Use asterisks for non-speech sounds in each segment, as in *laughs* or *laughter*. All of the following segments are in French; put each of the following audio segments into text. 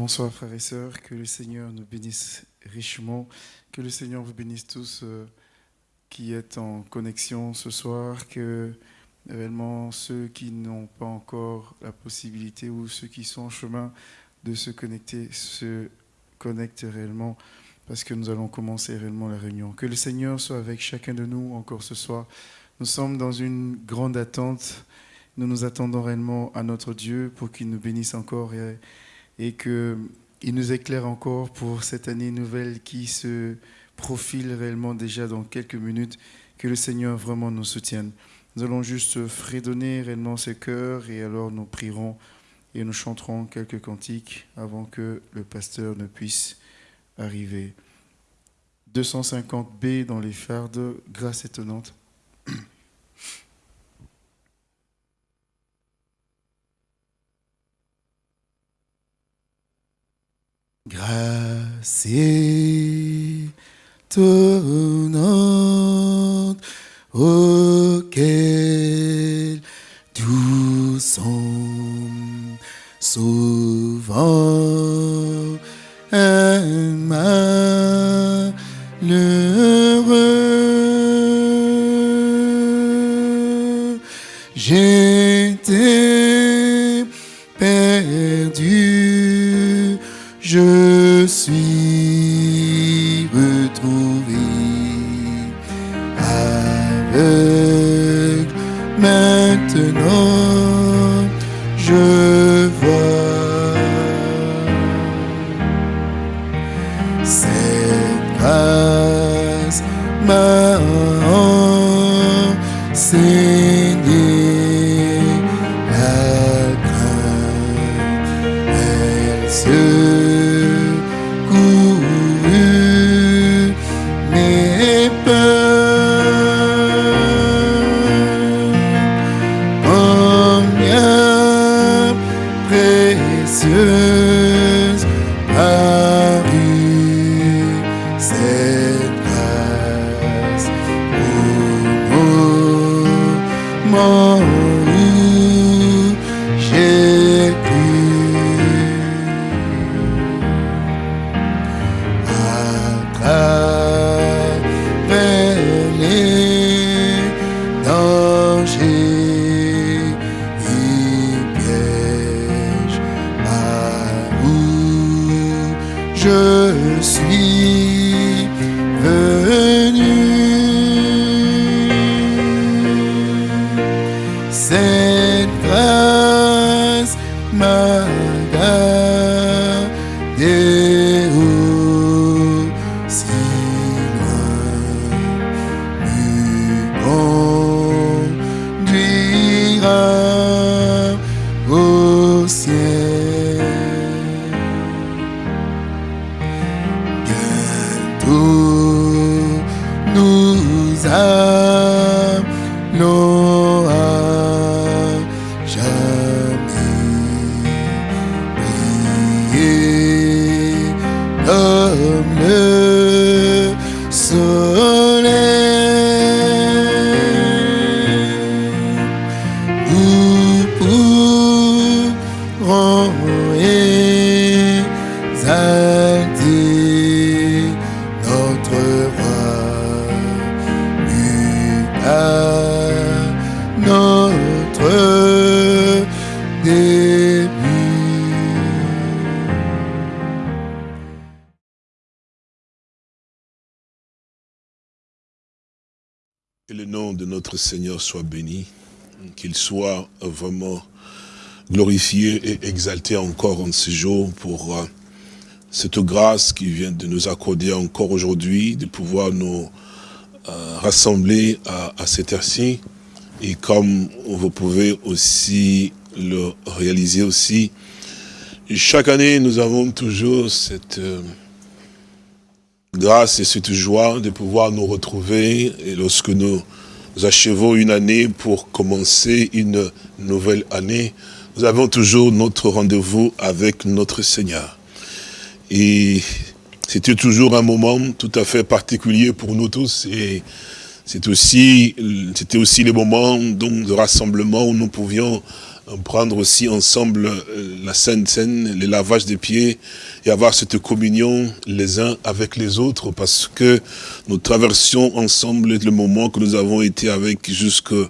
Bonsoir frères et sœurs, que le Seigneur nous bénisse richement, que le Seigneur vous bénisse tous euh, qui êtes en connexion ce soir, que réellement ceux qui n'ont pas encore la possibilité ou ceux qui sont en chemin de se connecter se connectent réellement parce que nous allons commencer réellement la réunion. Que le Seigneur soit avec chacun de nous encore ce soir. Nous sommes dans une grande attente. Nous nous attendons réellement à notre Dieu pour qu'il nous bénisse encore et et qu'il nous éclaire encore pour cette année nouvelle qui se profile réellement déjà dans quelques minutes. Que le Seigneur vraiment nous soutienne. Nous allons juste fredonner réellement ce cœurs et alors nous prierons et nous chanterons quelques cantiques avant que le pasteur ne puisse arriver. 250b dans les fardes, grâce étonnante. Grâce étonnante auquel doucement souvent travers Seigneur soit béni, qu'il soit vraiment glorifié et exalté encore en ce jour pour euh, cette grâce qui vient de nous accorder encore aujourd'hui, de pouvoir nous euh, rassembler à, à cette heure-ci. Et comme vous pouvez aussi le réaliser aussi, chaque année nous avons toujours cette... euh, grâce et cette joie de pouvoir nous retrouver et lorsque nous achevons une année pour commencer une nouvelle année, nous avons toujours notre rendez-vous avec notre Seigneur. Et c'était toujours un moment tout à fait particulier pour nous tous et c'est aussi, c'était aussi le moment de rassemblement où nous pouvions prendre aussi ensemble euh, la Sainte Seine, les lavages des pieds et avoir cette communion les uns avec les autres parce que nous traversions ensemble le moment que nous avons été avec jusqu'au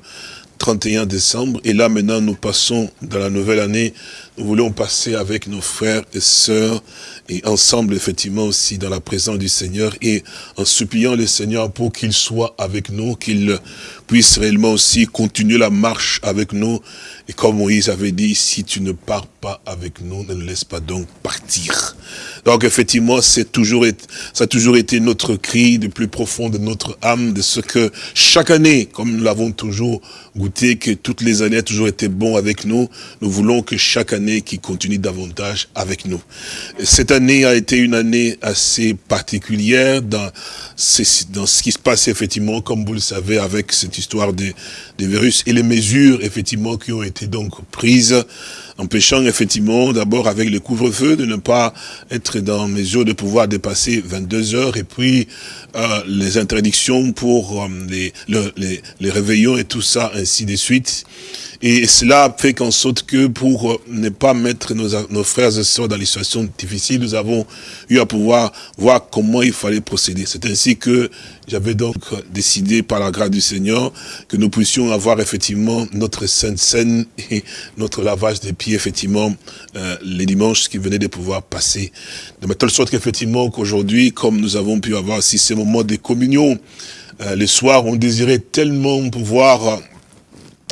31 décembre et là maintenant nous passons dans la nouvelle année nous voulons passer avec nos frères et sœurs et ensemble effectivement aussi dans la présence du Seigneur et en suppliant le Seigneur pour qu'il soit avec nous, qu'il puisse réellement aussi continuer la marche avec nous. Et comme Moïse avait dit, si tu ne pars pas avec nous, ne nous laisse pas donc partir. Donc effectivement, c'est toujours, ça a toujours été notre cri de plus profond de notre âme, de ce que chaque année, comme nous l'avons toujours goûté, que toutes les années a toujours été bon avec nous, nous voulons que chaque année qui continue davantage avec nous. Cette année a été une année assez particulière dans, dans ce qui se passe effectivement, comme vous le savez, avec cette histoire des, des virus et les mesures effectivement qui ont été donc prises empêchant effectivement d'abord avec le couvre-feu de ne pas être dans mesure de pouvoir dépasser 22 heures et puis euh, les interdictions pour euh, les, les, les réveillons et tout ça ainsi de suite. Et cela fait qu'en sorte que pour euh, ne pas mettre nos, nos frères et sœurs dans des situations difficiles, nous avons eu à pouvoir voir comment il fallait procéder. C'est ainsi que j'avais donc décidé par la grâce du Seigneur que nous puissions avoir effectivement notre sainte scène et notre lavage des pieds effectivement euh, les dimanches qui venaient de pouvoir passer. De telle sorte qu'effectivement qu'aujourd'hui, comme nous avons pu avoir aussi ces moments de communion, euh, les soirs on désirait tellement pouvoir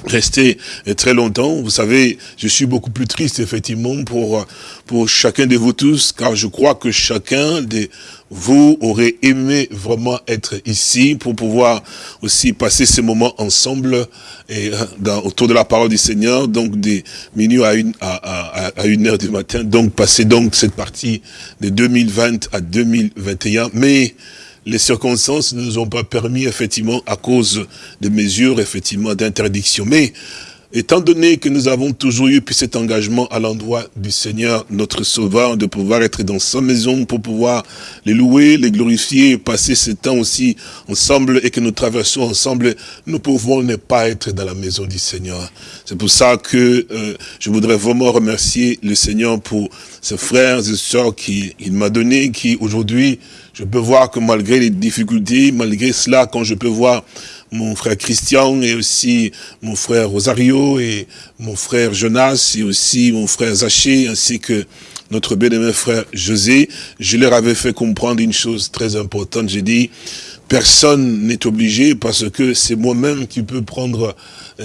rester très longtemps. Vous savez, je suis beaucoup plus triste, effectivement, pour, pour chacun de vous tous, car je crois que chacun de vous aurait aimé vraiment être ici pour pouvoir aussi passer ces moments ensemble et euh, autour de la parole du Seigneur, donc des minuit à une, à, à, à une heure du matin, donc passer donc cette partie de 2020 à 2021. Mais les circonstances ne nous ont pas permis, effectivement, à cause de mesures, effectivement, d'interdiction. Mais, étant donné que nous avons toujours eu cet engagement à l'endroit du Seigneur, notre Sauveur, de pouvoir être dans sa maison pour pouvoir les louer, les glorifier, passer ce temps aussi ensemble et que nous traversons ensemble, nous pouvons ne pas être dans la maison du Seigneur. C'est pour ça que euh, je voudrais vraiment remercier le Seigneur pour ses frères et sœurs qu'il m'a donné, qui aujourd'hui je peux voir que malgré les difficultés, malgré cela, quand je peux voir mon frère Christian et aussi mon frère Rosario et mon frère Jonas et aussi mon frère Zaché ainsi que notre bien-aimé frère José, je leur avais fait comprendre une chose très importante. J'ai dit, personne n'est obligé parce que c'est moi-même qui peux prendre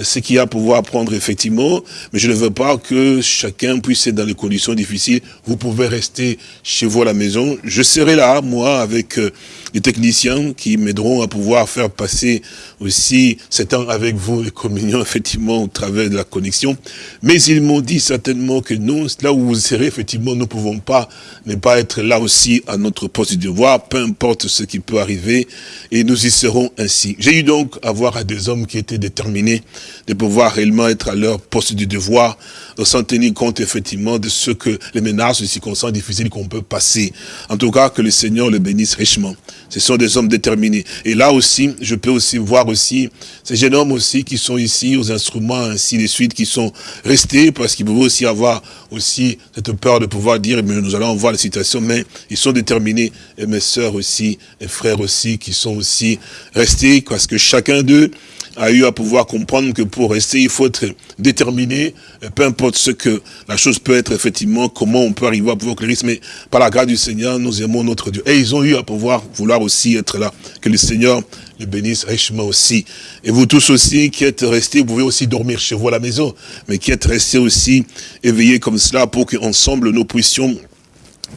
ce qu'il y a à pouvoir prendre effectivement, mais je ne veux pas que chacun puisse être dans des conditions difficiles. Vous pouvez rester chez vous à la maison. Je serai là, moi, avec euh, les techniciens qui m'aideront à pouvoir faire passer aussi cet temps avec vous, les communions, *laughs* effectivement, au travers de la connexion. Mais ils m'ont dit certainement que nous, là où vous serez, effectivement, nous ne pouvons pas ne pas être là aussi à notre poste de devoir, peu importe ce qui peut arriver, et nous y serons ainsi. J'ai eu donc à voir à des hommes qui étaient déterminés de pouvoir réellement être à leur poste du devoir, sans tenir compte effectivement de ce que les menaces, les circonstances difficiles qu'on peut passer. En tout cas, que le Seigneur le bénisse richement. Ce sont des hommes déterminés. Et là aussi, je peux aussi voir aussi ces jeunes hommes aussi qui sont ici aux instruments, ainsi de suite, qui sont restés parce qu'ils pouvaient aussi avoir aussi cette peur de pouvoir dire, mais nous allons voir la situation, mais ils sont déterminés. Et mes sœurs aussi, et frères aussi, qui sont aussi restés, parce que chacun d'eux a eu à pouvoir comprendre que pour rester, il faut être déterminé, peu importe ce que la chose peut être, effectivement, comment on peut arriver à pouvoir que mais par la grâce du Seigneur, nous aimons notre Dieu. Et ils ont eu à pouvoir vouloir aussi être là. Que le Seigneur le bénisse richement aussi. Et vous tous aussi qui êtes restés, vous pouvez aussi dormir chez vous à la maison, mais qui êtes restés aussi éveillés comme cela pour qu'ensemble nous puissions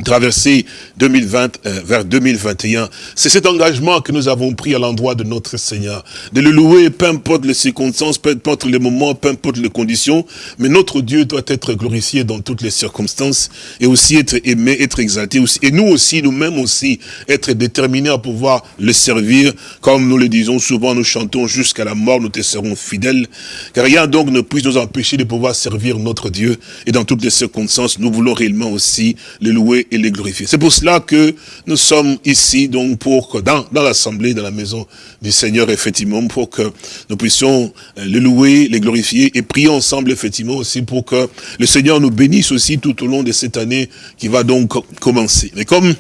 traverser 2020 euh, vers 2021. C'est cet engagement que nous avons pris à l'endroit de notre Seigneur. De le louer, peu importe les circonstances, peu importe les moments, peu importe les conditions, mais notre Dieu doit être glorifié dans toutes les circonstances et aussi être aimé, être exalté aussi. Et nous aussi, nous-mêmes aussi, être déterminés à pouvoir le servir. Comme nous le disons souvent, nous chantons jusqu'à la mort, nous te serons fidèles. Car rien donc ne puisse nous empêcher de pouvoir servir notre Dieu. Et dans toutes les circonstances, nous voulons réellement aussi le louer et les glorifier. C'est pour cela que nous sommes ici, donc, pour dans, dans l'assemblée, dans la maison du Seigneur, effectivement, pour que nous puissions euh, le louer, les glorifier et prier ensemble, effectivement, aussi pour que le Seigneur nous bénisse aussi tout au long de cette année qui va donc commencer. Mais comme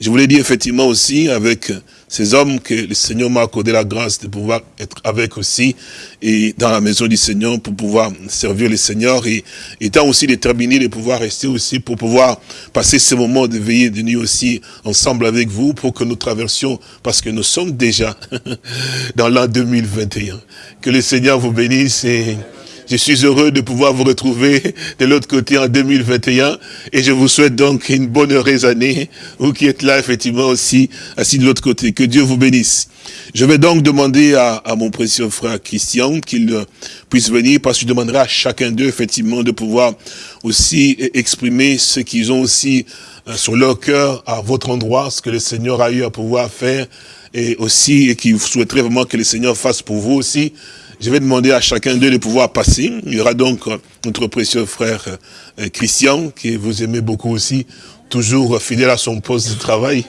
je vous l'ai dit effectivement aussi avec ces hommes que le Seigneur m'a accordé la grâce de pouvoir être avec aussi et dans la maison du Seigneur pour pouvoir servir le Seigneur et étant aussi déterminé de pouvoir rester aussi pour pouvoir passer ces moments de veillée de nuit aussi ensemble avec vous pour que nous traversions parce que nous sommes déjà *laughs* dans l'an 2021. Que le Seigneur vous bénisse et je suis heureux de pouvoir vous retrouver de l'autre côté en 2021 et je vous souhaite donc une bonne heureuse année, vous qui êtes là effectivement aussi, assis de l'autre côté. Que Dieu vous bénisse. Je vais donc demander à, mon précieux frère Christian qu'il puisse venir parce que je demanderai à chacun d'eux effectivement de pouvoir aussi exprimer ce qu'ils ont aussi euh, sur leur cœur à votre endroit, ce que le Seigneur a eu à pouvoir faire et aussi et qui souhaiterait vraiment que le Seigneur fasse pour vous aussi je vais demander à chacun d'eux de pouvoir passer. Il y aura donc euh, notre précieux frère euh, Christian, qui vous aimez beaucoup aussi, toujours fidèle à son poste de travail.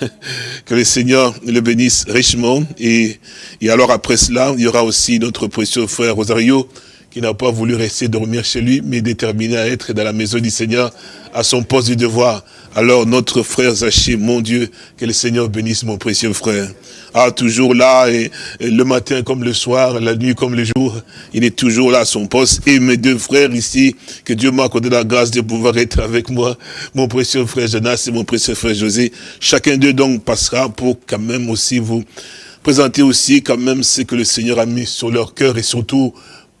*laughs* que le Seigneur le bénisse richement. Et, et alors après cela, il y aura aussi notre précieux frère Rosario, qui n'a pas voulu rester dormir chez lui, mais déterminé à être dans la maison du Seigneur, à son poste de devoir. Alors notre frère Zaché, mon Dieu, que le Seigneur bénisse mon précieux frère. Ah, toujours là, et, le matin comme le soir, la nuit comme le jour, il est toujours là à son poste. Et mes deux frères ici, que Dieu m'a accordé la grâce de pouvoir être avec moi, mon précieux frère Jonas et mon précieux frère José. Chacun d'eux donc passera pour quand même aussi vous présenter aussi quand même ce que le Seigneur a mis sur leur cœur et surtout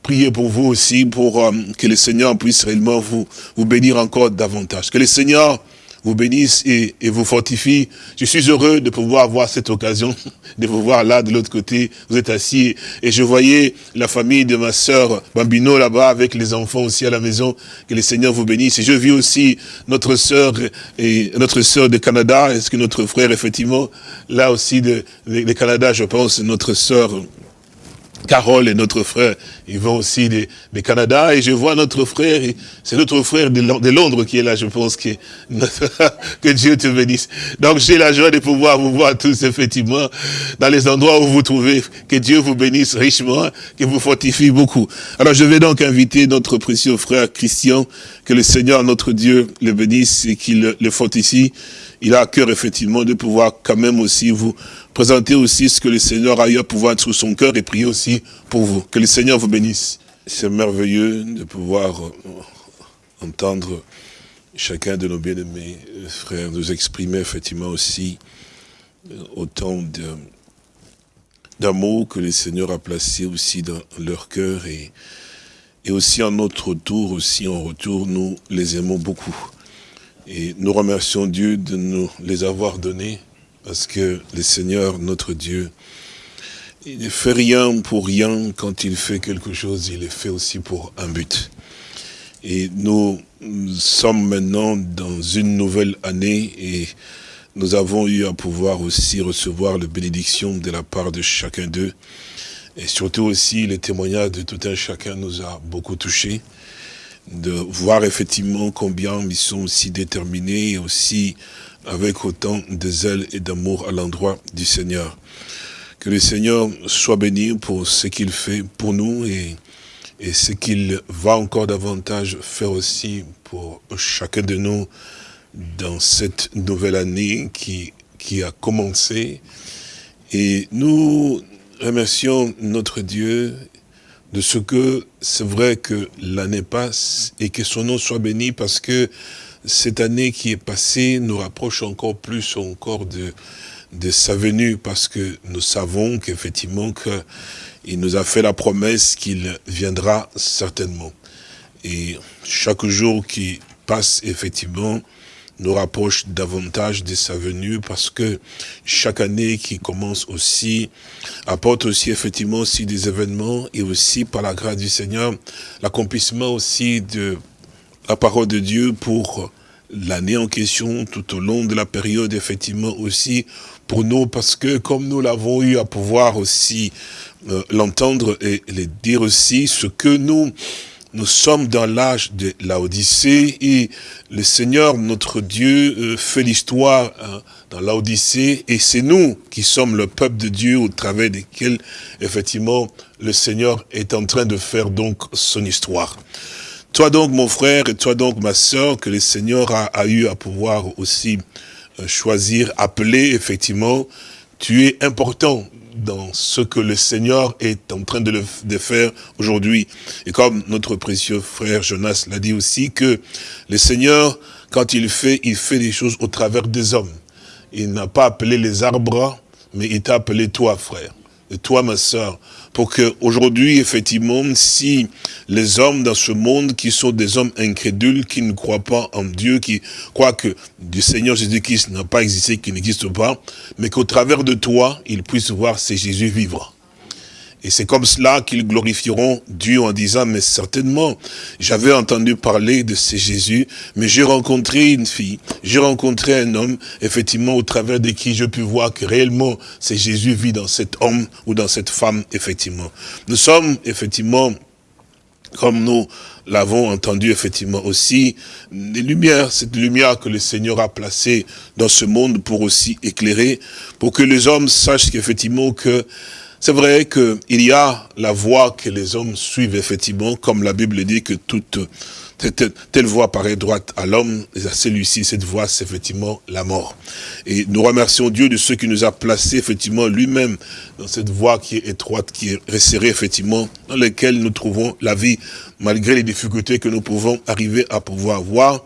prier pour vous aussi, pour euh, que le Seigneur puisse réellement vous, vous bénir encore davantage. Que le Seigneur vous bénisse et, vous fortifie. Je suis heureux de pouvoir avoir cette occasion *laughs* de vous voir là de l'autre côté. Vous êtes assis et je voyais la famille de ma sœur Bambino là-bas avec les enfants aussi à la maison. Que le Seigneur vous bénisse. Et je vis aussi notre sœur et notre sœur de Canada. Est-ce que notre frère effectivement là aussi de, de Canada, je pense, notre sœur Carole et notre frère, ils vont aussi des, Canada, et je vois notre frère, c'est notre frère de, Londres qui est là, je pense que, *laughs* que Dieu te bénisse. Donc j'ai la joie de pouvoir vous voir tous, effectivement, dans les endroits où vous trouvez, que Dieu vous bénisse richement, que vous fortifie beaucoup. Alors je vais donc inviter notre précieux frère Christian, que le Seigneur, notre Dieu, le bénisse et qu'il le fortifie. Il a à cœur, effectivement, de pouvoir quand même aussi vous présenter aussi ce que le Seigneur a eu à pouvoir être sous son cœur et prier aussi pour vous. Que le Seigneur vous bénisse. C'est merveilleux de pouvoir euh, entendre chacun de nos bien-aimés frères nous exprimer effectivement aussi euh, autant d'amour que le Seigneur a placé aussi dans leur cœur et, et aussi en notre tour, aussi en retour, nous les aimons beaucoup. Et nous remercions Dieu de nous les avoir donnés parce que le Seigneur, notre Dieu, il ne fait rien pour rien. Quand il fait quelque chose, il le fait aussi pour un but. Et nous sommes maintenant dans une nouvelle année et nous avons eu à pouvoir aussi recevoir la bénédiction de la part de chacun d'eux. Et surtout aussi, les témoignages de tout un chacun nous a beaucoup touchés. De voir effectivement combien ils sont aussi déterminés et aussi avec autant de zèle et d'amour à l'endroit du Seigneur. Que le Seigneur soit béni pour ce qu'il fait pour nous et, ce qu'il va encore davantage faire aussi pour chacun de nous dans cette nouvelle année qui, qui a commencé. Et nous remercions notre Dieu de ce que c'est vrai que l'année passe et que son nom soit béni parce que cette année qui est passée nous rapproche encore plus encore de, de sa venue parce que nous savons qu'effectivement il nous a fait la promesse qu'il viendra certainement. Et chaque jour qui passe, effectivement, nous rapproche davantage de sa venue parce que chaque année qui commence aussi apporte aussi effectivement aussi des événements et aussi par la grâce du Seigneur l'accomplissement aussi de la parole de Dieu pour l'année en question, tout au long de la période, effectivement, aussi pour nous, parce que comme nous l'avons eu à pouvoir aussi euh, l'entendre et le dire aussi, ce que nous nous sommes dans l'âge de l'Odyssée et le Seigneur, notre Dieu, euh, fait l'histoire hein, dans l'Odyssée et c'est nous qui sommes le peuple de Dieu au travers desquels, effectivement, le Seigneur est en train de faire donc son histoire. Toi donc, mon frère, et toi donc, ma soeur, que le Seigneur a, eu à pouvoir aussi euh, choisir, appeler, effectivement, tu es important dans ce que le Seigneur est en train de, faire aujourd'hui. Et comme notre précieux frère Jonas l'a dit aussi, que le Seigneur, quand il fait, il fait des choses au travers des hommes. Il n'a pas appelé les arbres, mais il t'a appelé toi, frère. Et toi, ma soeur, pour que aujourd'hui, effectivement, si les hommes dans ce monde qui sont des hommes incrédules, qui ne croient pas en Dieu, qui croient que du Seigneur Jésus-Christ n'a pas existé, qu'il n'existe pas, mais qu'au travers de toi, ils puissent voir ces Jésus vivre. Et c'est comme cela qu'ils glorifieront Dieu en disant, mais certainement, j'avais entendu parler de ce Jésus, mais j'ai rencontré une fille, j'ai rencontré un homme, effectivement, au travers de qui je puis voir que réellement, c'est Jésus vit dans cet homme ou dans cette femme, effectivement. Nous sommes, effectivement, comme nous l'avons entendu effectivement aussi, des lumières, cette lumière que le Seigneur a placée dans ce monde pour aussi éclairer, pour que les hommes sachent qu'effectivement que c'est vrai qu'il y a la voie que les hommes suivent, effectivement, comme la Bible dit que toute telle voie paraît droite à l'homme, et à celui-ci, cette voie, c'est effectivement la mort. Et nous remercions Dieu de ce qui nous a placés, effectivement, lui-même, dans cette voie qui est étroite, qui est resserrée, effectivement, dans laquelle nous trouvons la vie, malgré les difficultés que nous pouvons arriver à pouvoir voir.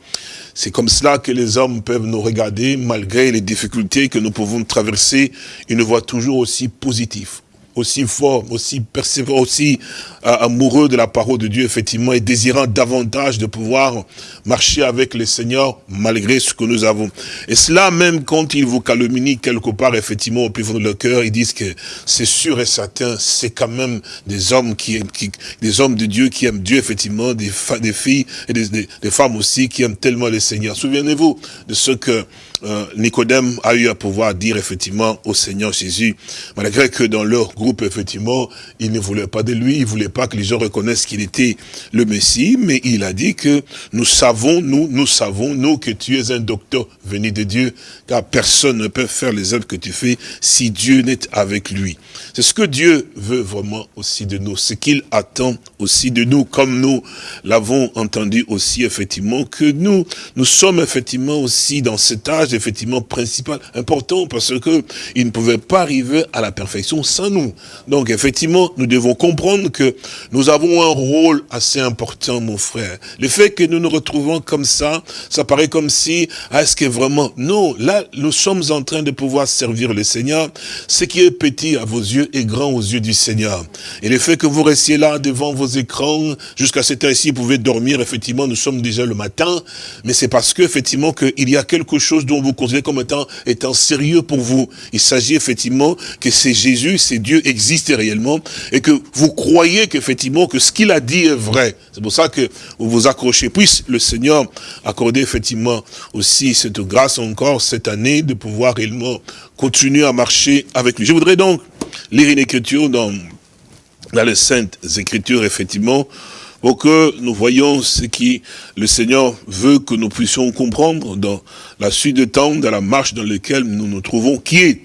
C'est comme cela que les hommes peuvent nous regarder, malgré les difficultés que nous pouvons traverser, ils nous voient toujours aussi positifs aussi fort, aussi persévérant, aussi euh, amoureux de la parole de Dieu, effectivement, et désirant davantage de pouvoir marcher avec le Seigneur malgré ce que nous avons. Et cela, même quand ils vous calomnient quelque part, effectivement, au plus fond de leur cœur, ils disent que c'est sûr et certain, c'est quand même des hommes qui, qui, des hommes de Dieu qui aiment Dieu, effectivement, des, des filles et des, des femmes aussi qui aiment tellement le Seigneur. Souvenez-vous de ce que euh, Nicodème a eu à pouvoir dire effectivement au Seigneur Jésus, malgré que dans leur groupe, effectivement, il ne voulait pas de lui, il ne voulait pas que les gens reconnaissent qu'il était le Messie, mais il a dit que nous savons, nous, nous savons, nous, que tu es un docteur venu de Dieu, car personne ne peut faire les œuvres que tu fais si Dieu n'est avec lui. C'est ce que Dieu veut vraiment aussi de nous, ce qu'il attend aussi de nous, comme nous l'avons entendu aussi, effectivement, que nous, nous sommes effectivement aussi dans cet âge effectivement principal, important, parce que il ne pouvait pas arriver à la perfection sans nous. Donc effectivement, nous devons comprendre que nous avons un rôle assez important, mon frère. Le fait que nous nous retrouvons comme ça, ça paraît comme si, est-ce que vraiment, non, là, nous sommes en train de pouvoir servir le Seigneur. Ce qui est petit à vos yeux est grand aux yeux du Seigneur. Et le fait que vous restiez là devant vos écrans, jusqu'à cette heure-ci, vous pouvez dormir, effectivement, nous sommes déjà le matin, mais c'est parce que, effectivement, qu'il y a quelque chose dont vous considérez comme étant, étant sérieux pour vous. Il s'agit effectivement que c'est Jésus, c'est Dieu existe réellement et que vous croyez qu'effectivement que ce qu'il a dit est vrai. C'est pour ça que vous vous accrochez. Puisse le Seigneur accorder effectivement aussi cette grâce encore cette année de pouvoir réellement continuer à marcher avec lui. Je voudrais donc lire une écriture dans, dans les Saintes Écritures, effectivement, pour que nous voyons ce qui le Seigneur veut que nous puissions comprendre dans la suite de temps, dans la marche dans laquelle nous nous trouvons, qui est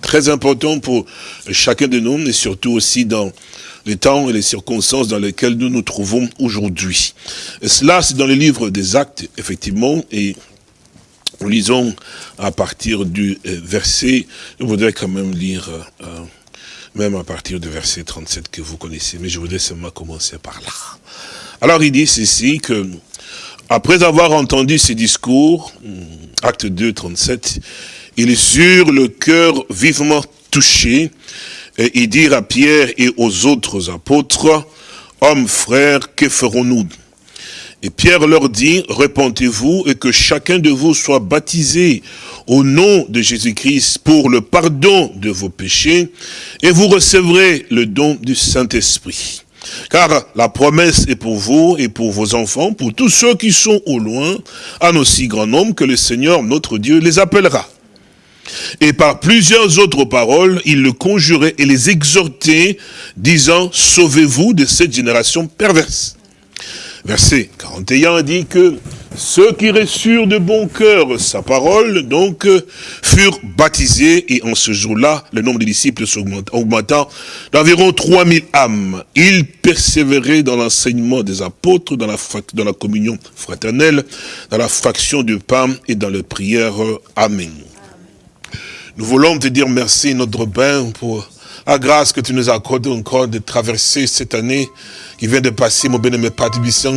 très important pour chacun de nous, et surtout aussi dans les temps et les circonstances dans lesquelles nous nous trouvons aujourd'hui. Cela, c'est dans le livre des actes, effectivement, et nous lisons à partir du euh, verset, je voudrais quand même lire... Euh, même à partir du verset 37 que vous connaissez, mais je voudrais seulement commencer par là. Alors il dit ceci que, après avoir entendu ces discours, hmm, acte 2, 37, ils eurent le cœur vivement touché, et ils dirent à Pierre et aux autres apôtres, Hommes, frères, que ferons-nous? Et Pierre leur dit, Répentez-vous et que chacun de vous soit baptisé au nom de Jésus-Christ pour le pardon de vos péchés, et vous recevrez le don du Saint-Esprit. Car la promesse est pour vous et pour vos enfants, pour tous ceux qui sont au loin, en aussi grand nombre que le Seigneur, notre Dieu, les appellera. Et par plusieurs autres paroles, il le conjurait et les exhortait, disant, sauvez-vous de cette génération perverse. Verset 41 dit que ceux qui reçurent de bon cœur sa parole, donc, furent baptisés, et en ce jour-là, le nombre de disciples augmentant d'environ 3000 âmes. Ils persévéraient dans l'enseignement des apôtres, dans la, dans la communion fraternelle, dans la fraction du pain et dans les prières. Amen. Nous voulons te dire merci, notre Père, pour la grâce que tu nous accordes encore de traverser cette année qui vient de passer, mon Père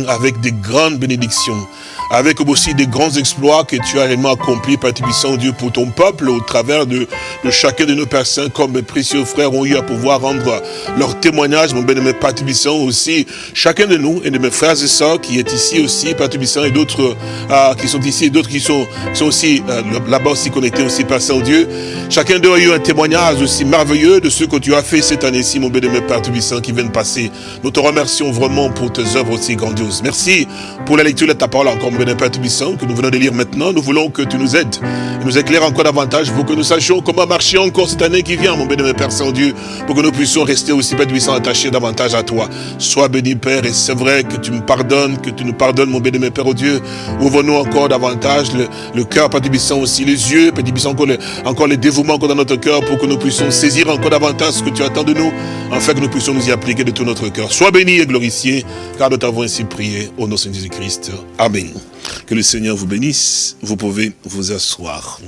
avec des grandes bénédictions avec aussi des grands exploits que tu as réellement accomplis, Père Tibissant, Dieu, pour ton peuple, au travers de, chacun de nos personnes, comme mes précieux frères ont eu à pouvoir rendre leur témoignage, mon bien-aimé Père Tibissant, aussi, chacun de nous et de mes frères et sœurs qui est ici aussi, Père Tibissant, et d'autres euh, qui sont ici, et d'autres qui sont, sont aussi euh, là-bas aussi connectés aussi, Père Saint-Dieu. Chacun d'eux a eu un témoignage aussi merveilleux de ce que tu as fait cette année-ci, mon bien-aimé Père Tibissant, qui vient de passer. Nous te remercions vraiment pour tes œuvres aussi grandioses. Merci pour la lecture de ta parole encore, mon Père Tubissant, que nous venons de lire maintenant. Nous voulons que tu nous aides et nous éclaires encore davantage pour que nous sachions comment marcher encore cette année qui vient, mon béni, Père Saint-Dieu, pour que nous puissions rester aussi, Père Tubissant, attachés davantage à toi. Sois béni, Père, et c'est vrai que tu me pardonnes, que tu nous pardonnes, mon béni, Père, au Dieu. Ouvre-nous encore davantage le, cœur, Père Tubissant, aussi les yeux, Père Tubissant, encore, encore les dévouements encore dans notre cœur pour que nous puissions saisir encore davantage ce que tu attends de nous, afin que nous puissions nous y appliquer de tout notre cœur. Sois béni et glorifié, car nous t'avons ainsi prié au nom de Jésus-Christ. Amen. Que le Seigneur vous bénisse. Vous pouvez vous asseoir.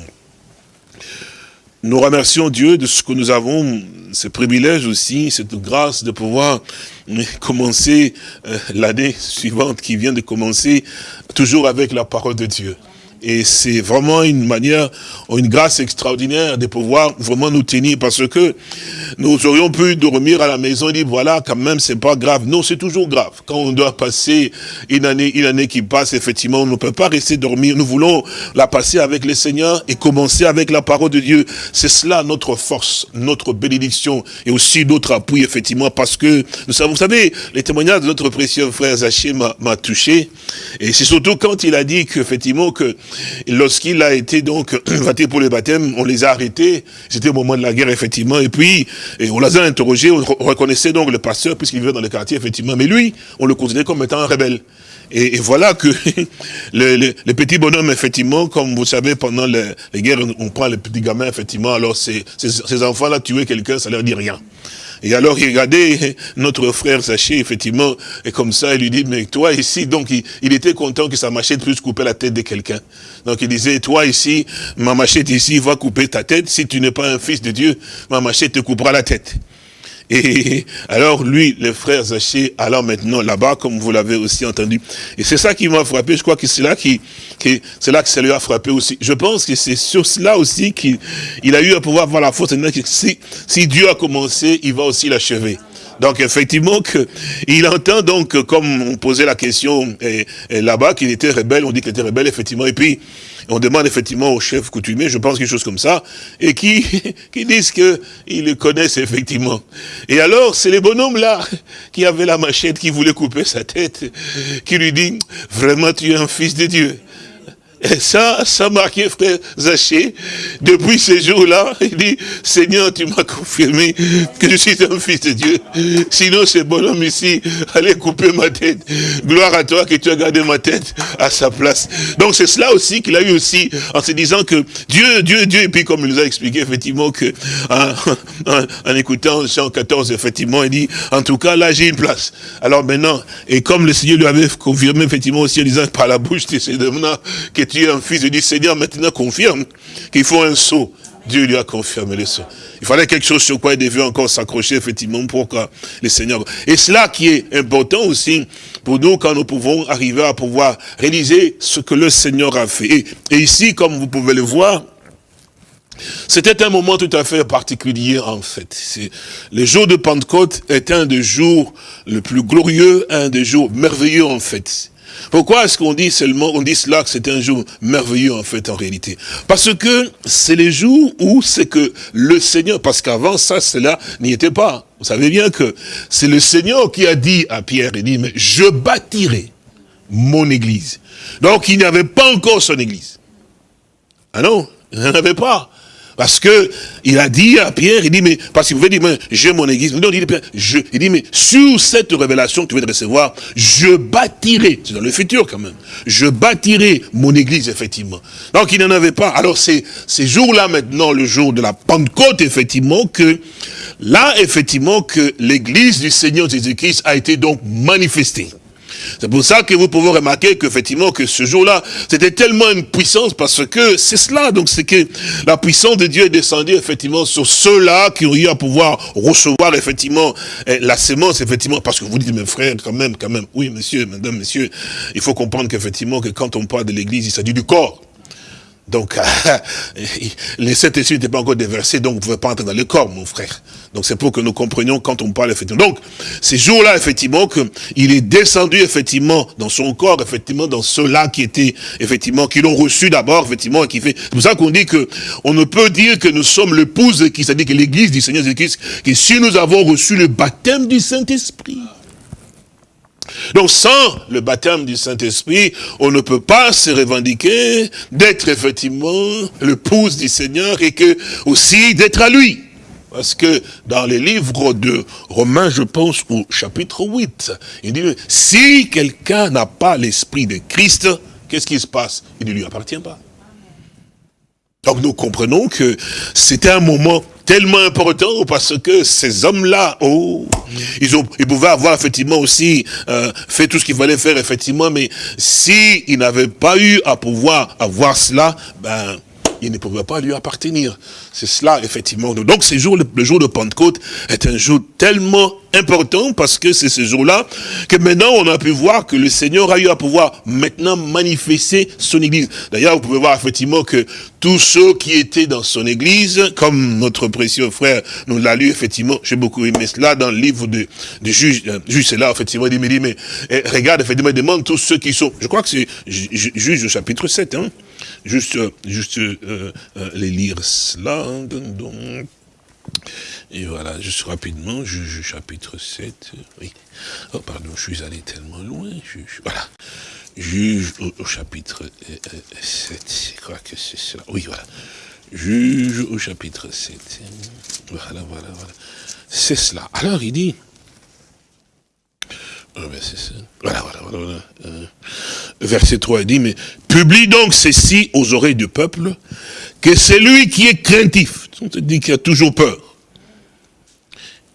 Nous remercions Dieu de ce que nous avons, ce privilège aussi, cette grâce de pouvoir commencer euh, l'année suivante qui vient de commencer, toujours avec la parole de Dieu. Et c'est vraiment une manière, une grâce extraordinaire de pouvoir vraiment nous tenir parce que nous aurions pu dormir à la maison et dire voilà, quand même, c'est pas grave. Non, c'est toujours grave. Quand on doit passer une année, une année qui passe, effectivement, on ne peut pas rester dormir. Nous voulons la passer avec le Seigneur et commencer avec la parole de Dieu. C'est cela notre force, notre bénédiction et aussi notre appui, effectivement, parce que nous savons, vous savez, les témoignages de notre précieux frère Zaché m'a touché. Et c'est surtout quand il a dit qu'effectivement, que lorsqu'il a été donc *clears throat* voté pour le baptême, on les a arrêtés. C'était au moment de la guerre, effectivement. Et puis, on les a interrogés, on reconnaissait donc le pasteur, puisqu'il vivait dans le quartier, effectivement. Mais lui, on le considérait comme étant un rebelle. Et, voilà que *laughs* les, petits bonhommes, effectivement, comme vous savez, pendant les, guerres, on, prend les petits gamins, effectivement, alors ces, ces enfants-là, tuer quelqu'un, ça leur dit rien. Et alors, il regardait notre frère Zaché, effectivement, et comme ça, il lui dit, mais toi ici, donc il, était content que sa machette puisse couper la tête de quelqu'un. Donc il disait, toi ici, ma machette ici va couper ta tête, si tu n'es pas un fils de Dieu, ma machette te coupera la tête. Et *laughs* alors lui, le frère Zaché, allant maintenant là-bas, comme vous l'avez aussi entendu. Et c'est ça qui m'a frappé, je crois que c'est là qui, c'est là que ça lui a frappé aussi. Je pense que c'est sur cela aussi qu'il a eu à pouvoir voir la force. Si, si Dieu a commencé, il va aussi l'achever. Donc effectivement, que, il entend donc, comme on posait la question là-bas, qu'il était rebelle, on dit qu'il était rebelle, effectivement, et puis on demande effectivement au chef coutumier, je pense quelque chose comme ça, et qui, *laughs* qui disent qu'ils le connaissent effectivement. Et alors, c'est les bonhommes là, qui avaient la machette, qui voulaient couper sa tête, qui lui dit, vraiment tu es un fils de Dieu. Et ça, ça marquait frère Zaché. Depuis ce jour-là, il dit, Seigneur, tu m'as confirmé que je suis un fils de Dieu. Sinon, ce bonhomme ici allait couper ma tête. Gloire à toi que tu as gardé ma tête à sa place. Donc c'est cela aussi qu'il a eu aussi, en se disant que Dieu, Dieu, Dieu, et puis comme il nous a expliqué effectivement que, *laughs* en, écoutant Jean 14, effectivement, il dit, en tout cas, là, j'ai une place. Alors maintenant, et comme le Seigneur lui avait confirmé effectivement aussi en disant par la bouche de ces hommes-là, que tu es un fils de Dieu, Seigneur maintenant confirme qu'il faut un saut. Dieu lui a confirmé le saut. Il fallait quelque chose sur quoi il devait encore s'accrocher, effectivement, pour que le Seigneur... Et cela qui est important aussi pour nous, quand nous pouvons arriver à pouvoir réaliser ce que le Seigneur a fait. Et, ici, comme vous pouvez le voir, c'était un moment tout à fait particulier, en fait. Le jour de Pentecôte est un des jours le plus glorieux, un des jours merveilleux, en fait. Pourquoi est-ce qu'on dit seulement, on dit cela que c'est un jour merveilleux en fait en réalité? Parce que c'est les jours où c'est que le Seigneur, parce qu'avant ça, cela n'y était pas. Vous savez bien que c'est le Seigneur qui a dit à Pierre, il dit, mais je bâtirai mon église. Donc il n'y avait pas encore son église. Ah non, il n'y en avait pas. Parce que il a dit à Pierre, il dit, mais, parce qu'il pouvait dire, j'ai mon église. Non, il dit, je, il dit, mais sur cette révélation que tu veux recevoir, je bâtirai, c'est dans le futur quand même, je bâtirai mon église, effectivement. Donc il n'en avait pas. Alors c'est ces jours-là maintenant, le jour de la Pentecôte, effectivement, que là, effectivement, que l'église du Seigneur Jésus-Christ a été donc manifestée. C'est pour ça que vous pouvez remarquer qu'effectivement, que ce jour-là, c'était tellement une puissance, parce que c'est cela, donc c'est que la puissance de Dieu est descendue, effectivement, sur ceux-là qui ont eu à pouvoir recevoir, effectivement, eh, la sémence, effectivement, parce que vous dites, mes frères, quand même, quand même, oui, monsieur, madame, monsieur, il faut comprendre qu'effectivement, que quand on parle de l'église, il s'agit du corps. Donc, *laughs* les sept esprits n'étaient pas encore déversés, donc vous ne pouvez pas entrer dans le corps, mon frère. Donc c'est pour que nous comprenions quand on parle effectivement. Donc, ces jours-là, effectivement, qu'il est descendu effectivement dans son corps, effectivement, dans ceux-là qui étaient, effectivement, qui l'ont reçu d'abord, effectivement, et qui fait. C'est pour ça qu'on dit que on ne peut dire que nous sommes l'épouse qui, c'est-à-dire que l'église du Seigneur Jésus-Christ, que si nous avons reçu le baptême du Saint-Esprit. Donc sans le baptême du Saint-Esprit, on ne peut pas se revendiquer d'être effectivement l'épouse du Seigneur et que aussi d'être à lui. Parce que dans les livres de Romains, je pense, au chapitre 8, il dit, si quelqu'un n'a pas l'esprit de Christ, qu'est-ce qui se passe? Il ne lui appartient pas. Donc nous comprenons que c'était un moment tellement important parce que ces hommes-là, oh, ils, ils pouvaient avoir effectivement aussi euh, fait tout ce qu'il fallait faire effectivement, mais s'ils n'avaient pas eu à pouvoir avoir cela, ben il ne pouvait pas lui appartenir. C'est cela, effectivement. Donc, ce jour, le, jour de Pentecôte est un jour tellement important parce que c'est ce jour-là que maintenant on a pu voir que le Seigneur a eu à pouvoir maintenant manifester son église. D'ailleurs, vous pouvez voir effectivement que tous ceux qui étaient dans son église, comme notre précieux frère nous l'a lu, effectivement, j'ai beaucoup aimé cela dans le livre de, de juge, euh, juge c'est là, effectivement, il dit, mais, eh, regarde, effectivement, il demande tous ceux qui sont, je crois que c'est juge au chapitre 7, hein, juste, juste euh, euh, les lire cela. Et voilà, juste rapidement, juge chapitre 7. Oui. Oh, pardon, je suis allé tellement loin. voilà. Juge au, chapitre 7. Je crois que c'est cela. Oui, voilà. Juge au chapitre 7. Voilà, voilà, voilà. C'est cela. Alors, il dit, ah, voilà, voilà, voilà. Euh, verset 3, il dit, mais publie donc ceci aux oreilles du peuple, que c'est lui qui est craintif, on te dit qu'il a toujours peur,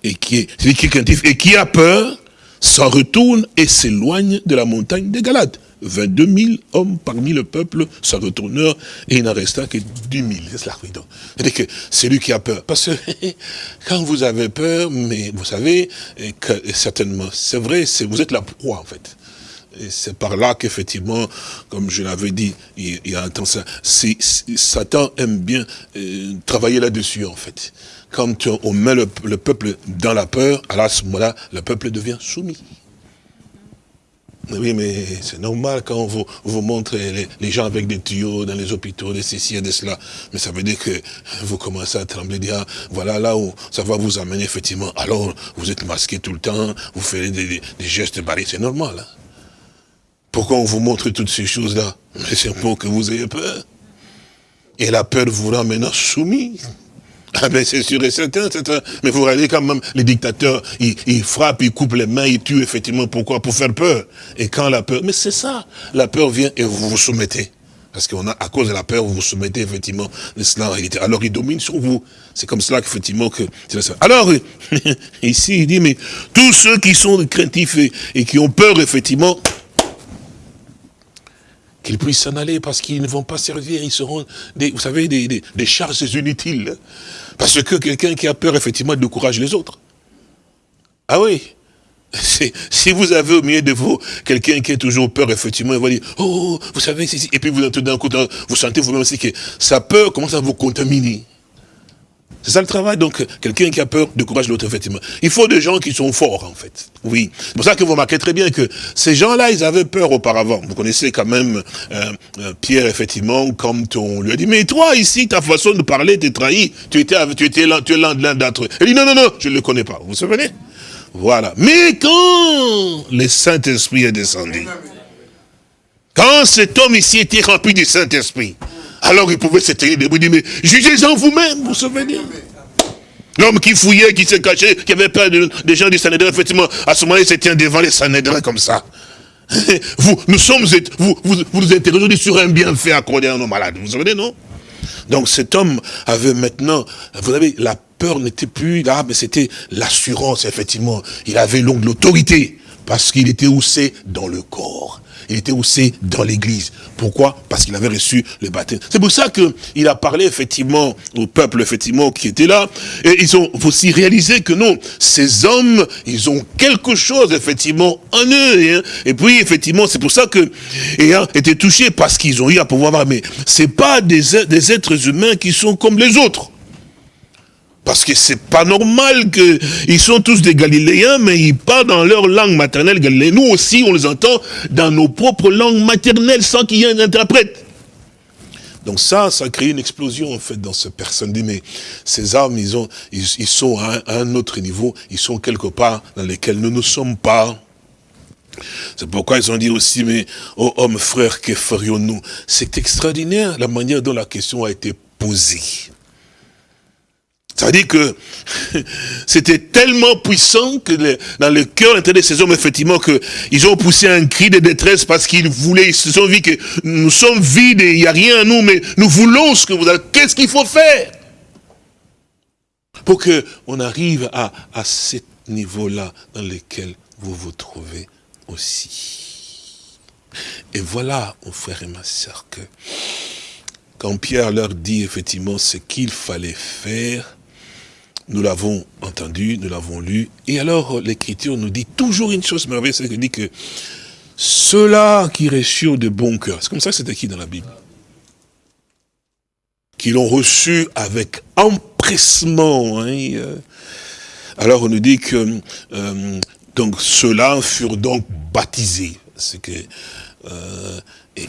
et qui est, qui est craintif, et qui a peur, s'en retourne et s'éloigne de la montagne des Galates. 22 000 hommes parmi le peuple s'en retournèrent et il n'en resta que 10 000. C'est cela, oui. C'est-à-dire que c'est lui qui a peur. Parce que *laughs* quand vous avez peur, mais vous savez, que, certainement, c'est vrai, vous êtes la proie en fait. C'est par là qu'effectivement, comme je l'avais dit, il, y a un temps, ça, Satan aime bien euh, travailler là-dessus en fait. Quand on met le, le, peuple dans la peur, à ce moment-là, le peuple devient soumis. Oui, mais c'est normal quand vous, vous montre les, gens avec des tuyaux dans les hôpitaux, des ceci et de cela. Mais ça veut dire que vous commencez à trembler, dire, ah, voilà là où ça va vous amener effectivement. Alors, vous êtes masqué tout le temps, vous faites des, gestes barrés, c'est normal. Hein. Pourquoi on vous montre toutes ces choses-là? C'est pour que vous ayez peur. Et la peur vous rend maintenant soumis. Ah ben c'est sûr et certain, certain. Mais vous regardez quand même, les dictateurs, ils, frappent, ils coupent les mains, ils tuent effectivement. Pourquoi? Pour faire peur. Et quand la peur... Mais c'est ça. La peur vient et vous vous soumettez. Parce qu'on a, à cause de la peur, vous vous soumettez effectivement de cela en réalité. Alors il domine sur vous. C'est comme cela qu'effectivement que... Alors, *laughs* ici, il dit, mais tous ceux qui sont craintifs et qui ont peur, effectivement, qu'ils puissent s'en aller parce qu'ils ne vont pas servir, ils seront, des, vous savez, des, des, charges inutiles. Parce que quelqu'un qui a peur, effectivement, décourage les autres. Ah oui *laughs* si vous avez au milieu de vous quelqu'un qui a toujours peur, effectivement, il va dire, oh, vous savez, et puis vous, d'un coup, vous sentez vous-même aussi que sa peur commence à vous contaminer. C'est ça le travail. Donc, quelqu'un qui a peur décourage l'autre, effectivement. Il faut des gens qui sont forts, en fait. Oui. C'est pour ça que vous remarquez très bien que ces gens-là, ils avaient peur auparavant. Vous connaissez quand même euh, euh, Pierre, effectivement, comme on lui a dit, mais toi, ici, ta façon de parler t'es trahi. Tu étais, tu étais l'un d'entre eux. Il dit, non, non, non, je ne le connais pas. Vous vous souvenez? Voilà. Mais quand le Saint-Esprit est descendu, quand cet homme ici était rempli du Saint-Esprit, Alors il pouvait se tenir debout, dire, mais jugez-en vous-même, vous souvenez L'homme qui fouillait, qui se cachait, qui avait peur des gens du Sanhédrin, effectivement, à ce moment-là, il se tient devant les Sanhédrins comme ça. *laughs* Vous, nous sommes, vous, vous, vous nous interrogez sur un bienfait accordé à nos malades. Vous vous souvenez, non? Donc cet homme avait maintenant, vous savez, la peur n'était plus là, mais c'était l'assurance, effectivement. Il avait l'autorité, parce qu'il était houssé dans le corps il était aussi dans l'église. Pourquoi? Parce qu'il avait reçu le baptême. C'est pour ça qu'il a parlé effectivement au peuple effectivement qui était là. Et ils ont aussi réalisé que non, ces hommes, ils ont quelque chose effectivement en eux. Hein. Et puis effectivement, c'est pour ça que ayant été touchés parce qu'ils ont eu à pouvoir voir, mais c'est pas des, des êtres humains qui sont comme les autres. Parce que c'est pas normal qu'ils sont tous des Galiléens, mais ils parlent dans leur langue maternelle galiléenne. Nous aussi, on les entend dans nos propres langues maternelles sans qu'il y ait un interprète. Donc ça, ça crée une explosion en fait dans ce personne. Mais ces âmes, ils, ont, ils, sont à un, autre niveau, ils sont quelque part dans lesquels nous ne sommes pas. C'est pourquoi ils ont dit aussi, mais, oh homme frère, que ferions-nous C'est extraordinaire la manière dont la question a été posée. Ça veut dire que *laughs* c'était tellement puissant que dans le cœur de ces hommes, effectivement, qu'ils ont poussé un cri de détresse parce qu'ils voulaient, ils se sont dit que nous sommes vides et il n'y a rien à nous, mais nous voulons ce que vous avez. Qu'est-ce qu'il faut faire Pour qu'on arrive à, à ce niveau-là dans lequel vous vous trouvez aussi? Et voilà, mon frère et ma soeur, que quand Pierre leur dit effectivement ce qu'il fallait faire, nous l'avons entendu, nous l'avons lu. Et alors, l'Écriture nous dit toujours une chose merveilleuse, c'est qu'elle dit que ceux-là qui reçurent de bon cœur, c'est comme ça que c'est écrit dans la Bible, qui l'ont reçu avec empressement. Hein, euh. alors, on nous dit que euh, donc ceux-là furent donc baptisés. C'est que euh,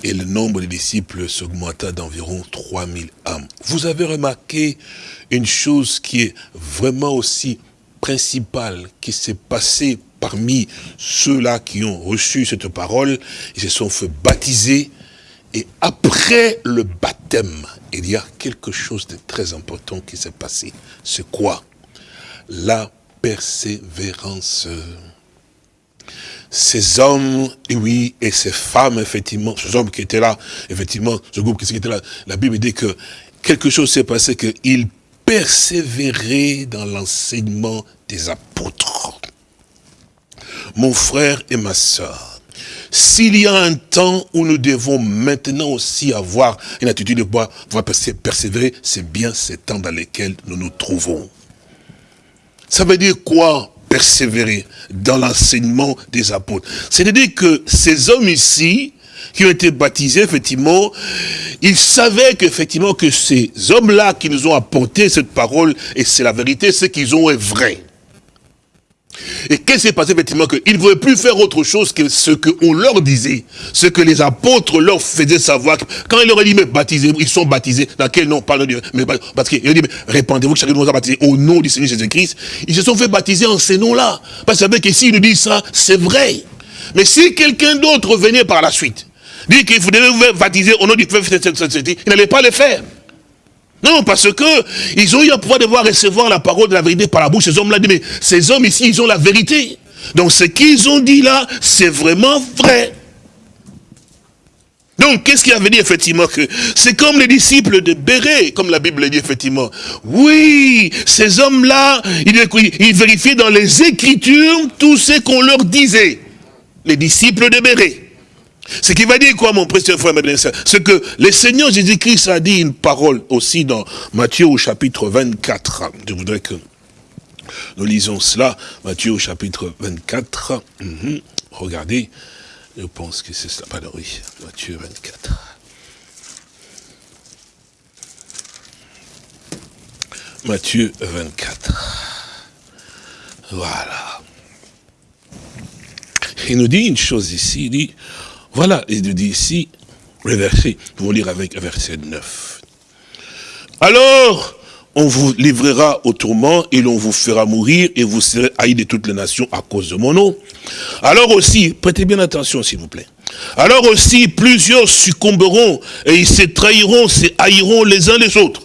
et, le nombre des disciples s'augmenta d'environ 3000 âmes. Vous avez remarqué une chose qui est vraiment aussi principale, qui s'est passée parmi ceux-là qui ont reçu cette parole, ils se sont fait baptiser, et après le baptême, il y a quelque chose de très important qui s'est passé. C'est quoi? La persévérance ces hommes, et oui, et ces femmes, effectivement, ces hommes qui étaient là, effectivement, ce groupe qui était là, la Bible dit que quelque chose s'est passé, qu'ils persévéraient dans l'enseignement des apôtres. Mon frère et ma soeur, s'il y a un temps où nous devons maintenant aussi avoir une attitude de pouvoir persévérer, c'est bien ces temps dans lesquels nous nous trouvons. Ça veut dire quoi? Persévérer dans l'enseignement des apôtres. C'est-à-dire que ces hommes ici, qui ont été baptisés, effectivement, ils savaient qu'effectivement que ces hommes-là qui nous ont apporté cette parole, et c'est la vérité, ce qu'ils ont est vrai. Et qu'est-ce qui s'est passé effectivement Qu'ils ne voulaient plus faire autre chose que ce qu'on leur disait, ce que les apôtres leur faisaient savoir. Quand ils leur ont dit, mais baptisez ils sont baptisés. Dans quel nom? Mais Parce qu'ils ont dit, répandez-vous que chacun nous a baptisé au nom du Seigneur Jésus-Christ. Ils se sont fait baptiser en ces noms-là. Parce que s'ils nous disent ça, c'est vrai. Mais si quelqu'un d'autre venait par la suite, dit qu'il faut vous baptiser au nom du Père, il n'allait pas le faire. Non, parce que ils ont eu à pouvoir devoir recevoir la parole de la vérité par la bouche. Ces hommes-là mais ces hommes ici, ils ont la vérité. Donc ce qu'ils ont dit là, c'est vraiment vrai. Donc, qu'est-ce qui avait dit effectivement que c'est comme les disciples de Béré, comme la Bible dit effectivement. Oui, ces hommes-là, ils, ils vérifiaient dans les Écritures tout ce qu'on leur disait. Les disciples de Béré. Ce qui va dire quoi, mon précieux frère C'est que le Seigneur Jésus-Christ a dit une parole aussi dans Matthieu au chapitre 24. Je voudrais que nous lisons cela. Matthieu au chapitre 24. Mhm. Regardez, je pense que c'est cela. Pardon, oui, Matthieu 24. Matthieu 24. Voilà. Il nous dit une chose ici, il dit, voilà, il dit ici, le verset, vous lire avec verset 9. Alors, on vous livrera au tourment et l'on vous fera mourir et vous serez haïs de toutes les nations à cause de mon nom. Alors aussi, prêtez bien attention s'il vous plaît. Alors aussi, plusieurs succomberont et ils se trahiront, se haïront les uns les autres.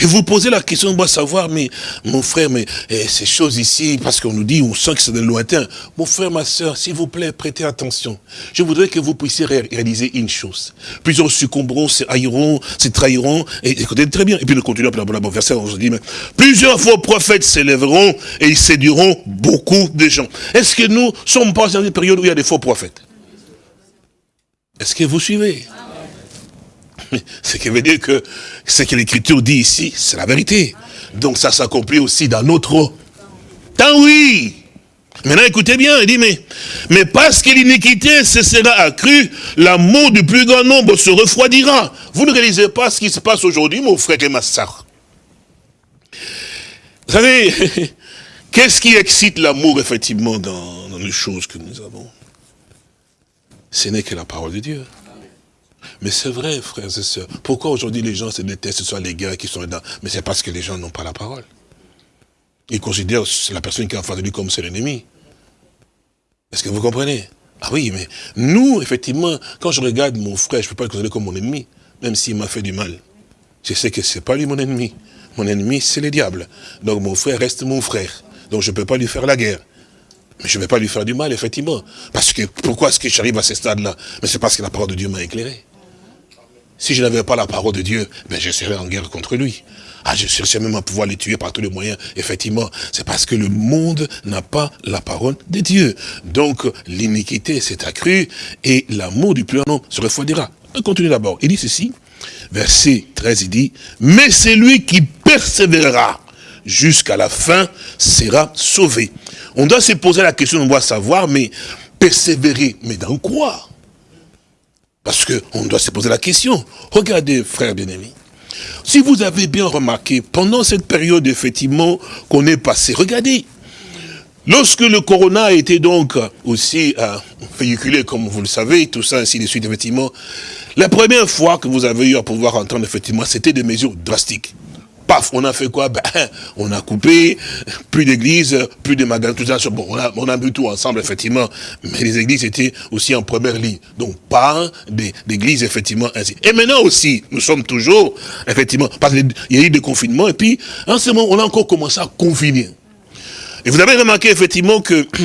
Et vous posez la question, moi savoir, mais mon frère, mais eh, ces choses ici, parce qu'on nous dit, on sent que c'est de lointain. Mon frère, ma soeur, s'il vous plaît, prêtez attention. Je voudrais que vous puissiez réaliser une chose. Plusieurs succomberont, se haïront, se trahiront, et écoutez très bien. Et puis nous continuons par la verset, on se dit, mais plusieurs faux prophètes s'élèveront et ils séduiront beaucoup de gens. Est-ce que nous sommes pas dans une période où il y a des faux prophètes? Est-ce que vous suivez? *laughs* ce qui veut dire que ce que l'Écriture dit ici, c'est la vérité. Donc ça s'accomplit aussi dans notre temps, oui. Maintenant, écoutez bien, il dit, mais, mais parce que l'iniquité se sera accrue, l'amour du plus grand nombre se refroidira. Vous ne réalisez pas ce qui se passe aujourd'hui, mon frère et ma soeur. Vous savez, *laughs* qu'est-ce qui excite l'amour, effectivement, dans, dans les choses que nous avons? Ce n'est que la parole de Dieu. Mais c'est vrai, frères et sœurs. Pourquoi aujourd'hui les gens se détestent, ce sont les gars qui sont dedans Mais c'est parce que les gens n'ont pas la parole. Ils considèrent la personne qui est en face de lui comme son ennemi. Est-ce que vous comprenez? Ah oui, mais nous, effectivement, quand je regarde mon frère, je ne peux pas le considérer comme mon ennemi, même s'il m'a fait du mal. Je sais que ce n'est pas lui mon ennemi. Mon ennemi, c'est le diable. Donc mon frère reste mon frère. Donc je ne peux pas lui faire la guerre. Mais je ne vais pas lui faire du mal, effectivement. Parce que, pourquoi est-ce que j'arrive à ce stade-là? Mais c'est parce que la parole de Dieu m'a éclairé. Si je n'avais pas la parole de Dieu, ben je serais en guerre contre lui. Ah, je cherchais même à pouvoir les tuer par tous les moyens. Effectivement, c'est parce que le monde n'a pas la parole de Dieu. Donc, l'iniquité s'est accrue et l'amour du plus grand se refroidira. On continue d'abord. Il dit ceci, verset 13, il dit, « Mais celui qui persévérera jusqu'à la fin sera sauvé. » On doit se poser la question, on doit savoir, mais persévérer, mais dans quoi? Parce qu'on doit se poser la question. Regardez, frères bien-aimés. Si vous avez bien remarqué, pendant cette période, effectivement, qu'on est passé, regardez, lorsque le corona a été donc aussi euh, véhiculé, comme vous le savez, tout ça, ainsi de suite, effectivement, la première fois que vous avez eu à pouvoir entendre, effectivement, c'était des mesures drastiques paf, on a fait quoi? Ben, *laughs* On a coupé, plus d'églises, plus de magasins, tout ça. Bon, on a, on a vu tout ensemble, effectivement. Mais les églises étaient aussi en première ligne. Donc, pas d'églises, effectivement, ainsi. Et maintenant aussi, nous sommes toujours, effectivement, parce qu'il y a eu des confinements. Et puis, en ce moment, on a encore commencé à confiner. Et vous avez remarqué, effectivement, que... *clears throat*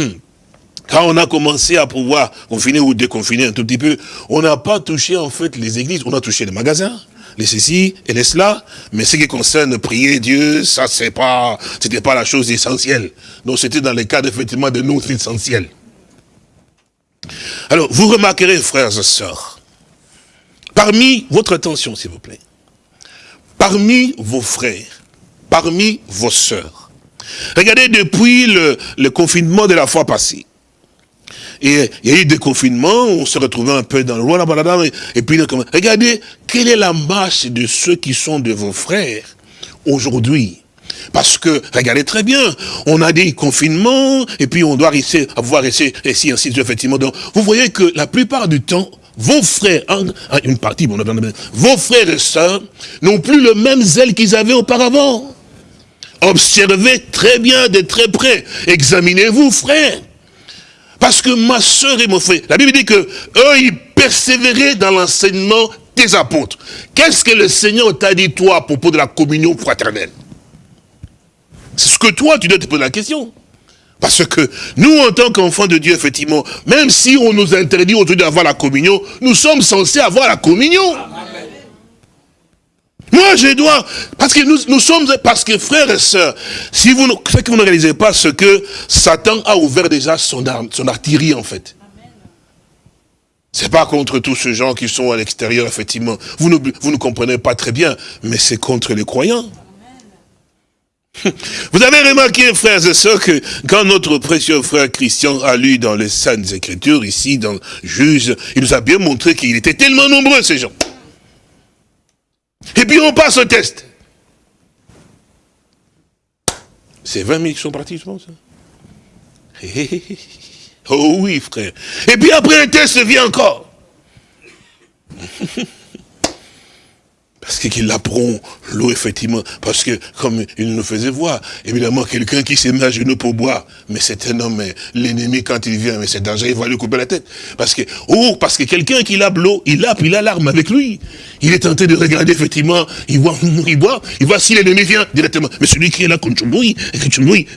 Quand on a commencé à pouvoir confiner ou déconfiner un tout petit peu, on n'a pas touché en fait les églises, on a touché les magasins, les ceci et les cela, mais ce qui concerne prier Dieu, ça c'est pas, c'était pas la chose essentielle. Donc c'était dans le cadre effectivement de notre essentiel. Alors, vous remarquerez, frères et sœurs, parmi votre attention, s'il vous plaît, parmi vos frères, parmi vos sœurs, regardez depuis le, le confinement de la fois passée, et il y a eu des confinements, on se retrouvait un peu dans le roi, et puis regardez, quelle est la marche de ceux qui sont de vos frères aujourd'hui? Parce que, regardez très bien, on a des confinements, et puis on doit rester, avoir essayé, ainsi, ainsi, effectivement. Donc, vous voyez que la plupart du temps, vos frères, une partie, bon, vos frères et sœurs n'ont plus le même zèle qu'ils avaient auparavant. Observez très bien, de très près. Examinez-vous, frères. Parce que ma soeur et mon frère, la Bible dit que eux, ils persévéraient dans l'enseignement des apôtres. Qu'est-ce que le Seigneur t'a dit, toi, à propos de la communion fraternelle? C'est ce que toi, tu dois te poser la question. Parce que nous, en tant qu'enfants de Dieu, effectivement, même si on nous interdit aujourd'hui d'avoir la communion, nous sommes censés avoir la communion. Moi, je dois, parce que nous, nous sommes, parce que frères et sœurs, si vous, que vous ne réalisez pas, ce que Satan a ouvert déjà son, arme, son artillerie, en fait. C'est pas contre tous ces gens qui sont à l'extérieur, effectivement. Vous ne, vous ne comprenez pas très bien, mais c'est contre les croyants. *laughs* Vous avez remarqué, frères et sœurs, que quand notre précieux frère Christian a lu dans les Saintes Écritures, ici, dans Juge, il nous a bien montré qu'il était tellement nombreux, ces gens. Et puis on passe au test. C'est 20 000 qui sont partis, je pense. Hein. Oh oui, frère. Et puis après un test vient encore. *laughs* parce qu'il apprend l'eau, effectivement, parce que, comme il nous faisait voir, évidemment, quelqu'un qui s'est mis à genoux pour boire, mais c'est un homme, l'ennemi, quand il vient, mais c'est dangereux, il va lui couper la tête. Parce que, oh, parce que quelqu'un qui lave l'eau, il puis il a l'arme avec lui. Il est tenté de regarder, effectivement, il voit, *laughs* il voit, il voit si l'ennemi vient directement. Mais celui qui est là, *laughs* tu mouilles,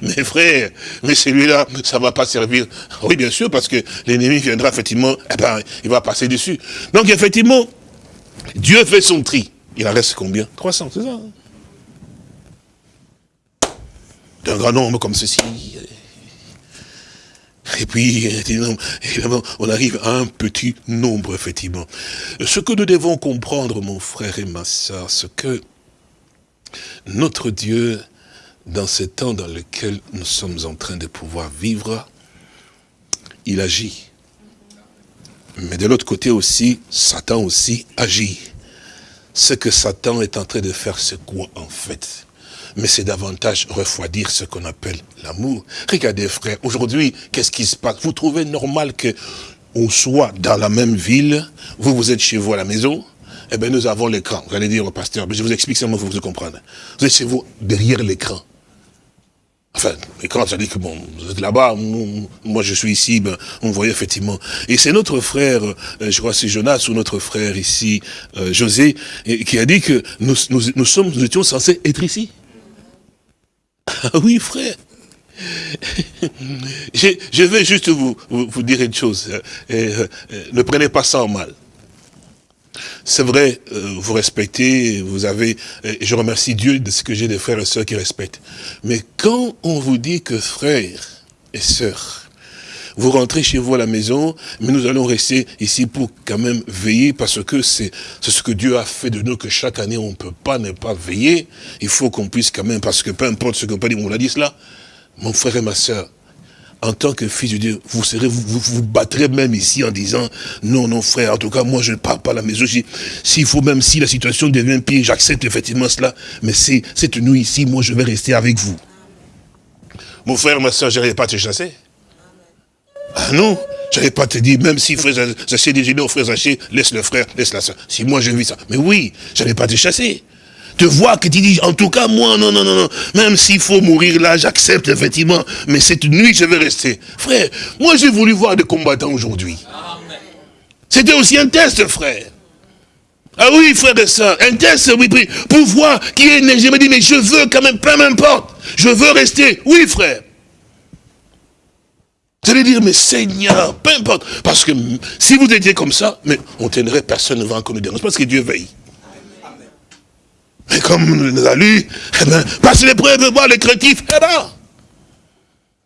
mes frères, mais celui-là, ça va pas servir. Oui, bien sûr, parce que l'ennemi viendra, effectivement, eh ben, il va passer dessus. Donc, effectivement, Dieu fait son tri. Il en reste combien? 300, c'est ça hein? D'un grand nombre comme ceci. Et puis, on arrive à un petit nombre, effectivement. Ce que nous devons comprendre, mon frère et ma soeur, c'est que notre Dieu, dans ce temps dans lequel nous sommes en train de pouvoir vivre, il agit. Mais de l'autre côté aussi, Satan aussi agit ce que Satan est en train de faire, c'est quoi en fait? Mais c'est davantage refroidir ce qu'on appelle l'amour. Regardez frère, aujourd'hui, qu'est-ce qui se passe? Vous trouvez normal que on soit dans la même ville, vous, vous êtes chez vous à la maison, eh bien nous avons l'écran. Vous allez dire au pasteur, mais je vous explique seulement pour vous comprendre. Vous êtes chez vous, derrière l'écran. Enfin, et quand ça dit que bon, vous êtes là-bas, moi je suis ici, ben, on voyait effectivement. Et c'est notre frère, euh, je crois c'est Jonas ou notre frère ici, euh, José, qui a dit que nous, nous, sommes, nous étions censés être ici. Ah oui, frère. *laughs* je, je, vais juste vous, vous, dire une chose. Euh, ne prenez pas ça en mal. C'est vrai, euh, vous respectez, vous avez, et je remercie Dieu de ce que j'ai des frères et sœurs qui respectent. Mais quand on vous dit que frères et sœurs, vous rentrez chez vous à la maison, mais nous allons rester ici pour quand même veiller parce que c'est ce que Dieu a fait de nous que chaque année on ne peut pas ne pas veiller. Il faut qu'on puisse quand même, parce que peu importe ce qu'on peut dire, on l'a dit cela, mon frère et ma sœur, en tant que fils de Dieu, vous serez, vous, vous, battrez même ici en disant, non, non, frère, en tout cas, moi, je ne pars pas à la maison. S'il faut, même si la situation devient pire, j'accepte effectivement cela, mais c'est cette nuit ici, moi, je vais rester avec vous. Mon frère, ma soeur, je n'allais pas te chasser. Ah non, je n'allais pas te dire, même si frère Zaché dit, non, frère Zaché, laisse le frère, laisse la soeur. Si moi, je vis ça. Mais oui, je n'allais pas te chasser te voir que tu dis, en tout cas, moi, non, non, non, non, même s'il faut mourir là, j'accepte effectivement, mais cette nuit, je vais rester. Frère, moi, j'ai voulu voir des combattants aujourd'hui. C'était aussi un test, frère. Ah oui, frère et soeur, un test, oui, pour voir qui est né. Me dis, mais je veux quand même, peu m'importe, je veux rester. Oui, frère. Vous allez dire, mais Seigneur, peu importe. Parce que si vous étiez comme ça, mais on tiendrait personne devant nous dérange. Parce que Dieu veille. Mais comme nous a lu, eh ben, passe l'épreuve, voir les créatifs, eh ben,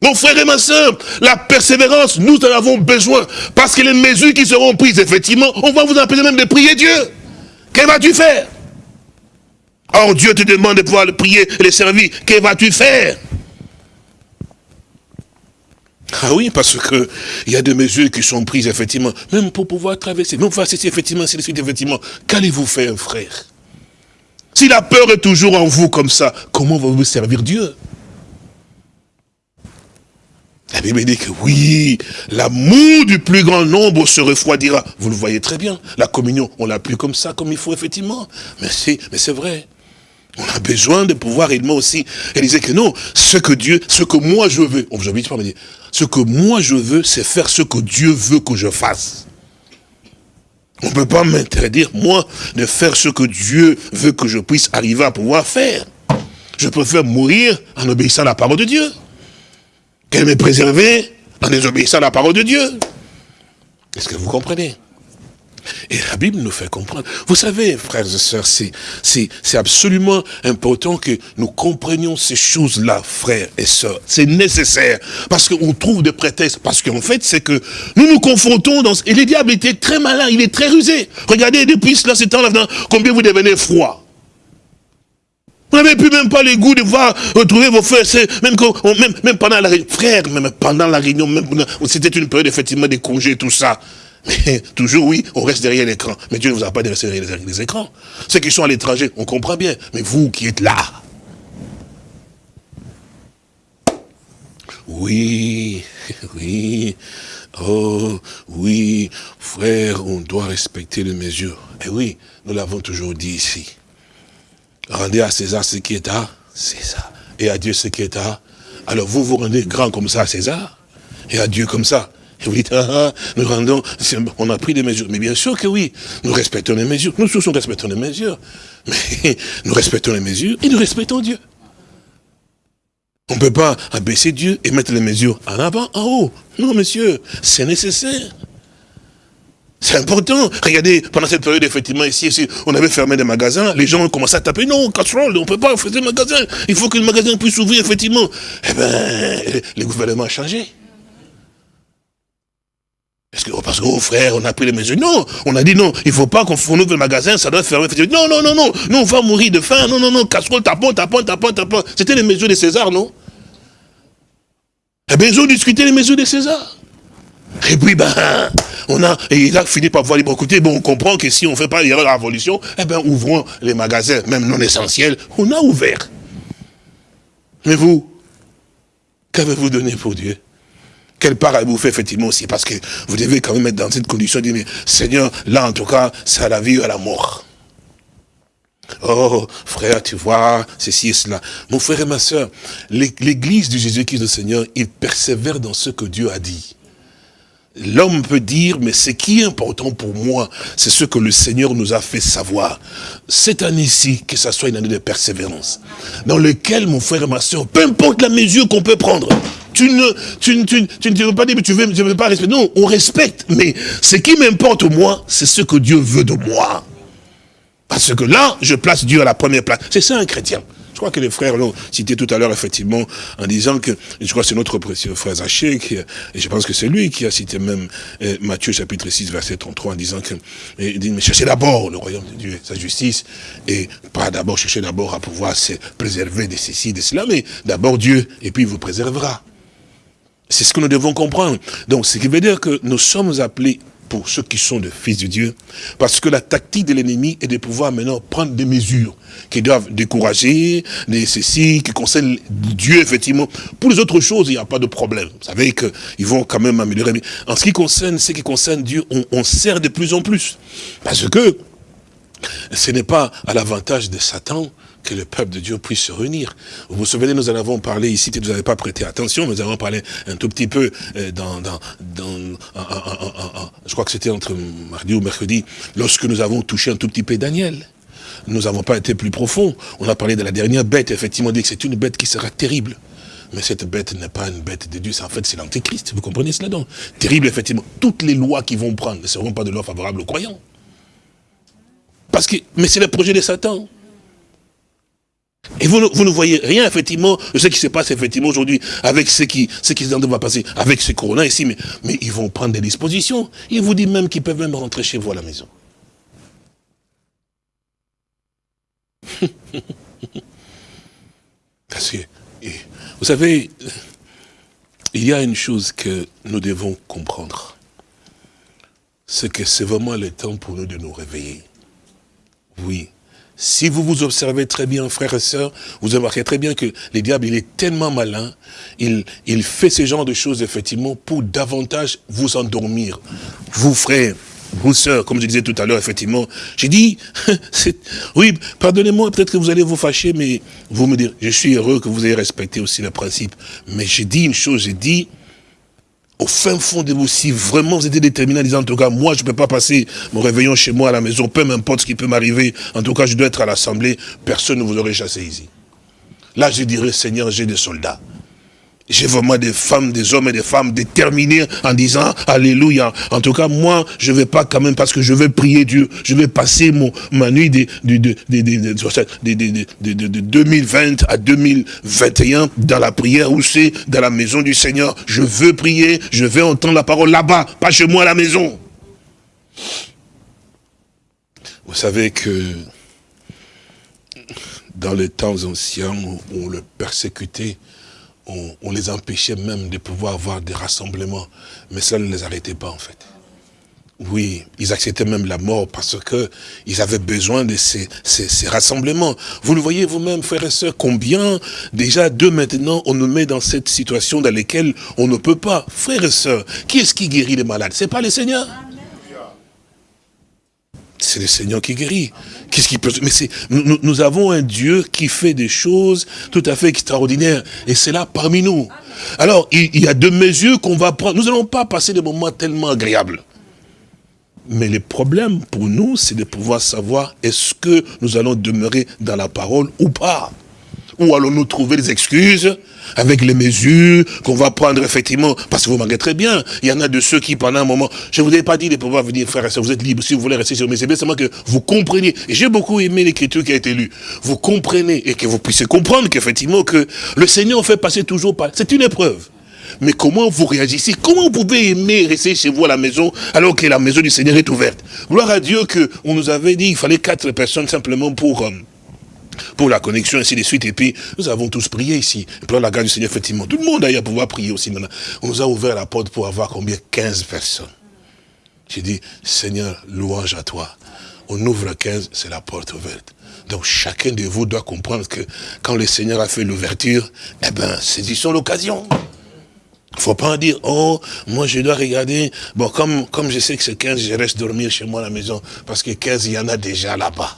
mon frère et ma soeur, la persévérance, nous en avons besoin. Parce que les mesures qui seront prises, effectivement, on va vous empêcher même de prier Dieu. Que vas-tu faire? Or, Dieu te demande de pouvoir le prier et le servir. Que vas-tu faire? Ah oui, parce que il y a des mesures qui sont prises, effectivement, même pour pouvoir traverser. Même face effectivement, c'est effectivement. Qu'allez-vous faire, frère? Si la peur est toujours en vous comme ça, comment va-vous servir Dieu? La Bible dit que oui, l'amour du plus grand nombre se refroidira. Vous le voyez très bien. La communion, on l'a plus comme ça, comme il faut, effectivement. Mais c'est vrai. On a besoin de pouvoir réellement aussi réaliser que non, ce que Dieu, ce que moi je veux, on vous pas me dire, ce que moi je veux, c'est faire ce que Dieu veut que je fasse. On ne peut pas m'interdire, moi, de faire ce que Dieu veut que je puisse arriver à pouvoir faire. Je préfère mourir en obéissant à la parole de Dieu. Qu'elle me préserver en désobéissant à la parole de Dieu. Est-ce que vous comprenez? Et la Bible nous fait comprendre. Vous savez, frères et sœurs, c'est absolument important que nous comprenions ces choses-là, frères et sœurs. C'est nécessaire. Parce qu'on trouve des prétextes. Parce qu'en fait, c'est que nous nous confrontons dans... Et le diable était très malin, il est très rusé. Regardez, depuis cela, ce temps-là, combien vous devenez froid. Vous n'avez plus même pas le goût de voir retrouver vos frères, même, même, même pendant la réunion, frère, même pendant la réunion, c'était une période effectivement des congés, tout ça. Mais *laughs* toujours, oui, on reste derrière l'écran. Mais Dieu ne vous a pas de rester derrière les écrans. Ceux qui sont à l'étranger, on comprend bien. Mais vous qui êtes là, oui, *laughs* oui, oh, oui, frère, on doit respecter les mesures. Et oui, nous l'avons toujours dit ici. Rendez à César ce qui est à César. Et à Dieu ce qui est à... Alors vous vous rendez grand comme ça à César, et à Dieu comme ça. Et vous dites, ah, ah, nous rendons, on a pris des mesures. Mais bien sûr que oui, nous respectons les mesures. Nous tous, nous respectons les mesures. Mais *laughs* nous respectons les mesures et nous respectons Dieu. On ne peut pas abaisser Dieu et mettre les mesures en avant, en haut. Non, monsieur, c'est nécessaire. C'est important. Regardez, pendant cette période, effectivement, ici, ici, on avait fermé des magasins, les gens ont commencé à taper, non, casserole, on ne peut pas faire des magasins. Il faut que le magasin puisse s'ouvrir, effectivement. Eh bien, le gouvernement a changé. Parce que, parce que, oh frère, on a pris les mesures. Non, on a dit non, il faut pas qu'on ouvre le magasin, ça doit fermer. Non, non, non, non, non, on va mourir de faim. Non, non, non, casserole, tapon, tapon, tapon, tapon. C'était les mesures de César, non? Eh bien, ils ont discuté les mesures de César. Et puis, ben, on a, et il a fini par voir, bon, écoutez, bon, on comprend que si on ne fait pas, la révolution, eh bien, ouvrons les magasins, même non essentiels. On a ouvert. Mais vous, qu'avez-vous donné pour Dieu? Quelle part avez-vous fait effectivement aussi? Parce que vous devez quand même être dans cette condition de dire, mais Seigneur, là en tout cas, c'est à la vie ou à la mort. Oh, frère, tu vois, ceci et cela. Mon frère et ma soeur, l'église de Jésus-Christ le Seigneur, il persévère dans ce que Dieu a dit. L'homme peut dire, mais ce qui est important pour moi, c'est ce que le Seigneur nous a fait savoir. Cette année-ci, que ce soit une année de persévérance, dans lequel, mon frère et ma soeur, peu importe la mesure qu'on peut prendre, tu ne, tu, tu, tu ne veux pas dire, mais tu veux, veux pas respecter. Non, on respecte, mais ce qui m'importe moi, c'est ce que Dieu veut de moi. Parce que là, je place Dieu à la première place. C'est ça un chrétien. Je crois que les frères l'ont cité tout à l'heure, effectivement, en disant que, je crois que c'est notre précieux frère Zaché, et je pense que c'est lui qui a cité même euh, Matthieu chapitre 6, verset 33, en disant que, il dit, mais cherchez d'abord le royaume de Dieu, sa justice, et pas d'abord chercher d'abord à pouvoir se préserver de ceci, de cela, mais d'abord Dieu, et puis il vous préservera. C'est ce que nous devons comprendre. Donc, ce qui veut dire que nous sommes appelés pour ceux qui sont des fils de Dieu, parce que la tactique de l'ennemi est de pouvoir maintenant prendre des mesures qui doivent décourager, des ceci, qui concernent Dieu, effectivement. Pour les autres choses, il n'y a pas de problème. Vous savez qu'ils vont quand même améliorer. Mais en ce qui concerne ce qui concerne Dieu, on, on sert de plus en plus. Parce que ce n'est pas à l'avantage de Satan que le peuple de Dieu puisse se réunir. Vous vous souvenez, nous en avons parlé ici, vous n'avez pas prêté attention, nous avons parlé un tout petit peu euh, dans, dans, dans je crois que c'était entre mardi ou mercredi, lorsque nous avons touché un tout petit peu Daniel. Nous n'avons pas été plus profond. On a parlé de la dernière bête, effectivement, on dit que c'est une bête qui sera terrible. Mais cette bête n'est pas une bête de Dieu, en fait c'est l'antéchrist, vous comprenez cela donc? Terrible, effectivement. Toutes les lois qui vont prendre ne seront pas de loi favorable aux croyants. Parce que, mais c'est le projet de Satan. Et vous, vous, ne voyez rien, effectivement, de ce qui se passe, effectivement, aujourd'hui, avec ce qui, ce qui va passer, avec ce corona ici, mais, mais ils vont prendre des dispositions. Ils vous disent même qu'ils peuvent même rentrer chez vous à la maison. *laughs* Parce que, vous savez, il y a une chose que nous devons comprendre. C'est que c'est vraiment le temps pour nous de nous réveiller. Oui. Si vous vous observez très bien, frères et sœurs, vous remarquerez très bien que le diable, il est tellement malin, il, il fait ce genre de choses, effectivement, pour davantage vous endormir. Vous, frères, vous, sœurs, comme je disais tout à l'heure, effectivement, j'ai dit, *laughs* oui, pardonnez-moi, peut-être que vous allez vous fâcher, mais vous me direz, je suis heureux que vous ayez respecté aussi le principe. Mais j'ai dit une chose, j'ai dit, au fin fond de vous, si vraiment vous êtes déterminé en disant, en tout cas, moi, je ne peux pas passer mon réveillon chez moi à la maison, peu importe ce qui peut m'arriver, en tout cas, je dois être à l'assemblée, personne ne vous aurait chassé ici. Là, je dirais, Seigneur, j'ai des soldats. J'ai vraiment des femmes, des hommes et des femmes déterminés en disant Alléluia. En tout cas, moi, je vais pas quand même parce que je vais prier Dieu. Je vais passer mon, ma nuit de, de, de, 2020 à 2021 dans la prière où c'est dans la maison du Seigneur. Je veux prier, je vais entendre la parole là-bas, pas chez moi à la maison. Vous savez que dans les temps anciens, on le persécutait on, les empêchait même de pouvoir avoir des rassemblements. Mais ça ne les arrêtait pas en fait. Oui, ils acceptaient même la mort parce que ils avaient besoin de ces, ces, rassemblements. Vous le voyez vous-même, frères et sœurs, combien déjà de maintenant on nous met dans cette situation dans laquelle on ne peut pas. Frères et sœurs, qui est-ce qui guérit les malades? C'est pas le Seigneur? C'est le Seigneur qui guérit. Qu'est-ce qui peut... Mais c'est, nous, nous, avons un Dieu qui fait des choses tout à fait extraordinaires. Et c'est là parmi nous. Alors, il, il y a deux mesures qu'on va prendre. Nous n'allons pas passer des moments tellement agréables. Mais le problème pour nous, c'est de pouvoir savoir est-ce que nous allons demeurer dans la parole ou pas. Ou allons-nous trouver des excuses avec les mesures qu'on va prendre effectivement, parce que vous manquez très bien, il y en a de ceux qui pendant un moment, je vous ai pas dit de pouvoir venir frère et vous êtes libre si vous voulez rester sur mes c'est seulement que vous compreniez, et j'ai beaucoup aimé l'écriture qui a été lue, vous comprenez et que vous puissiez comprendre qu'effectivement que le Seigneur fait passer toujours par, c'est une épreuve. Mais comment vous réagissez? Comment vous pouvez aimer rester chez vous à la maison alors que la maison du Seigneur est ouverte? Gloire à Dieu qu'on nous avait dit qu'il fallait quatre personnes simplement pour... Euh, pour la connexion, ainsi de suite. Et puis, nous avons tous prié ici. Puis, la grâce du Seigneur, effectivement, tout le monde d'ailleurs pouvoir prier aussi. On nous a ouvert la porte pour avoir combien? 15 personnes. J'ai dit, Seigneur, louange à toi. On ouvre 15, c'est la porte ouverte. Donc chacun de vous doit comprendre que quand le Seigneur a fait l'ouverture, eh bien, saisissons l'occasion. Il ne faut pas dire, oh, moi je dois regarder. Bon, comme, comme je sais que c'est 15, je reste dormir chez moi à la maison. Parce que 15, il y en a déjà là-bas.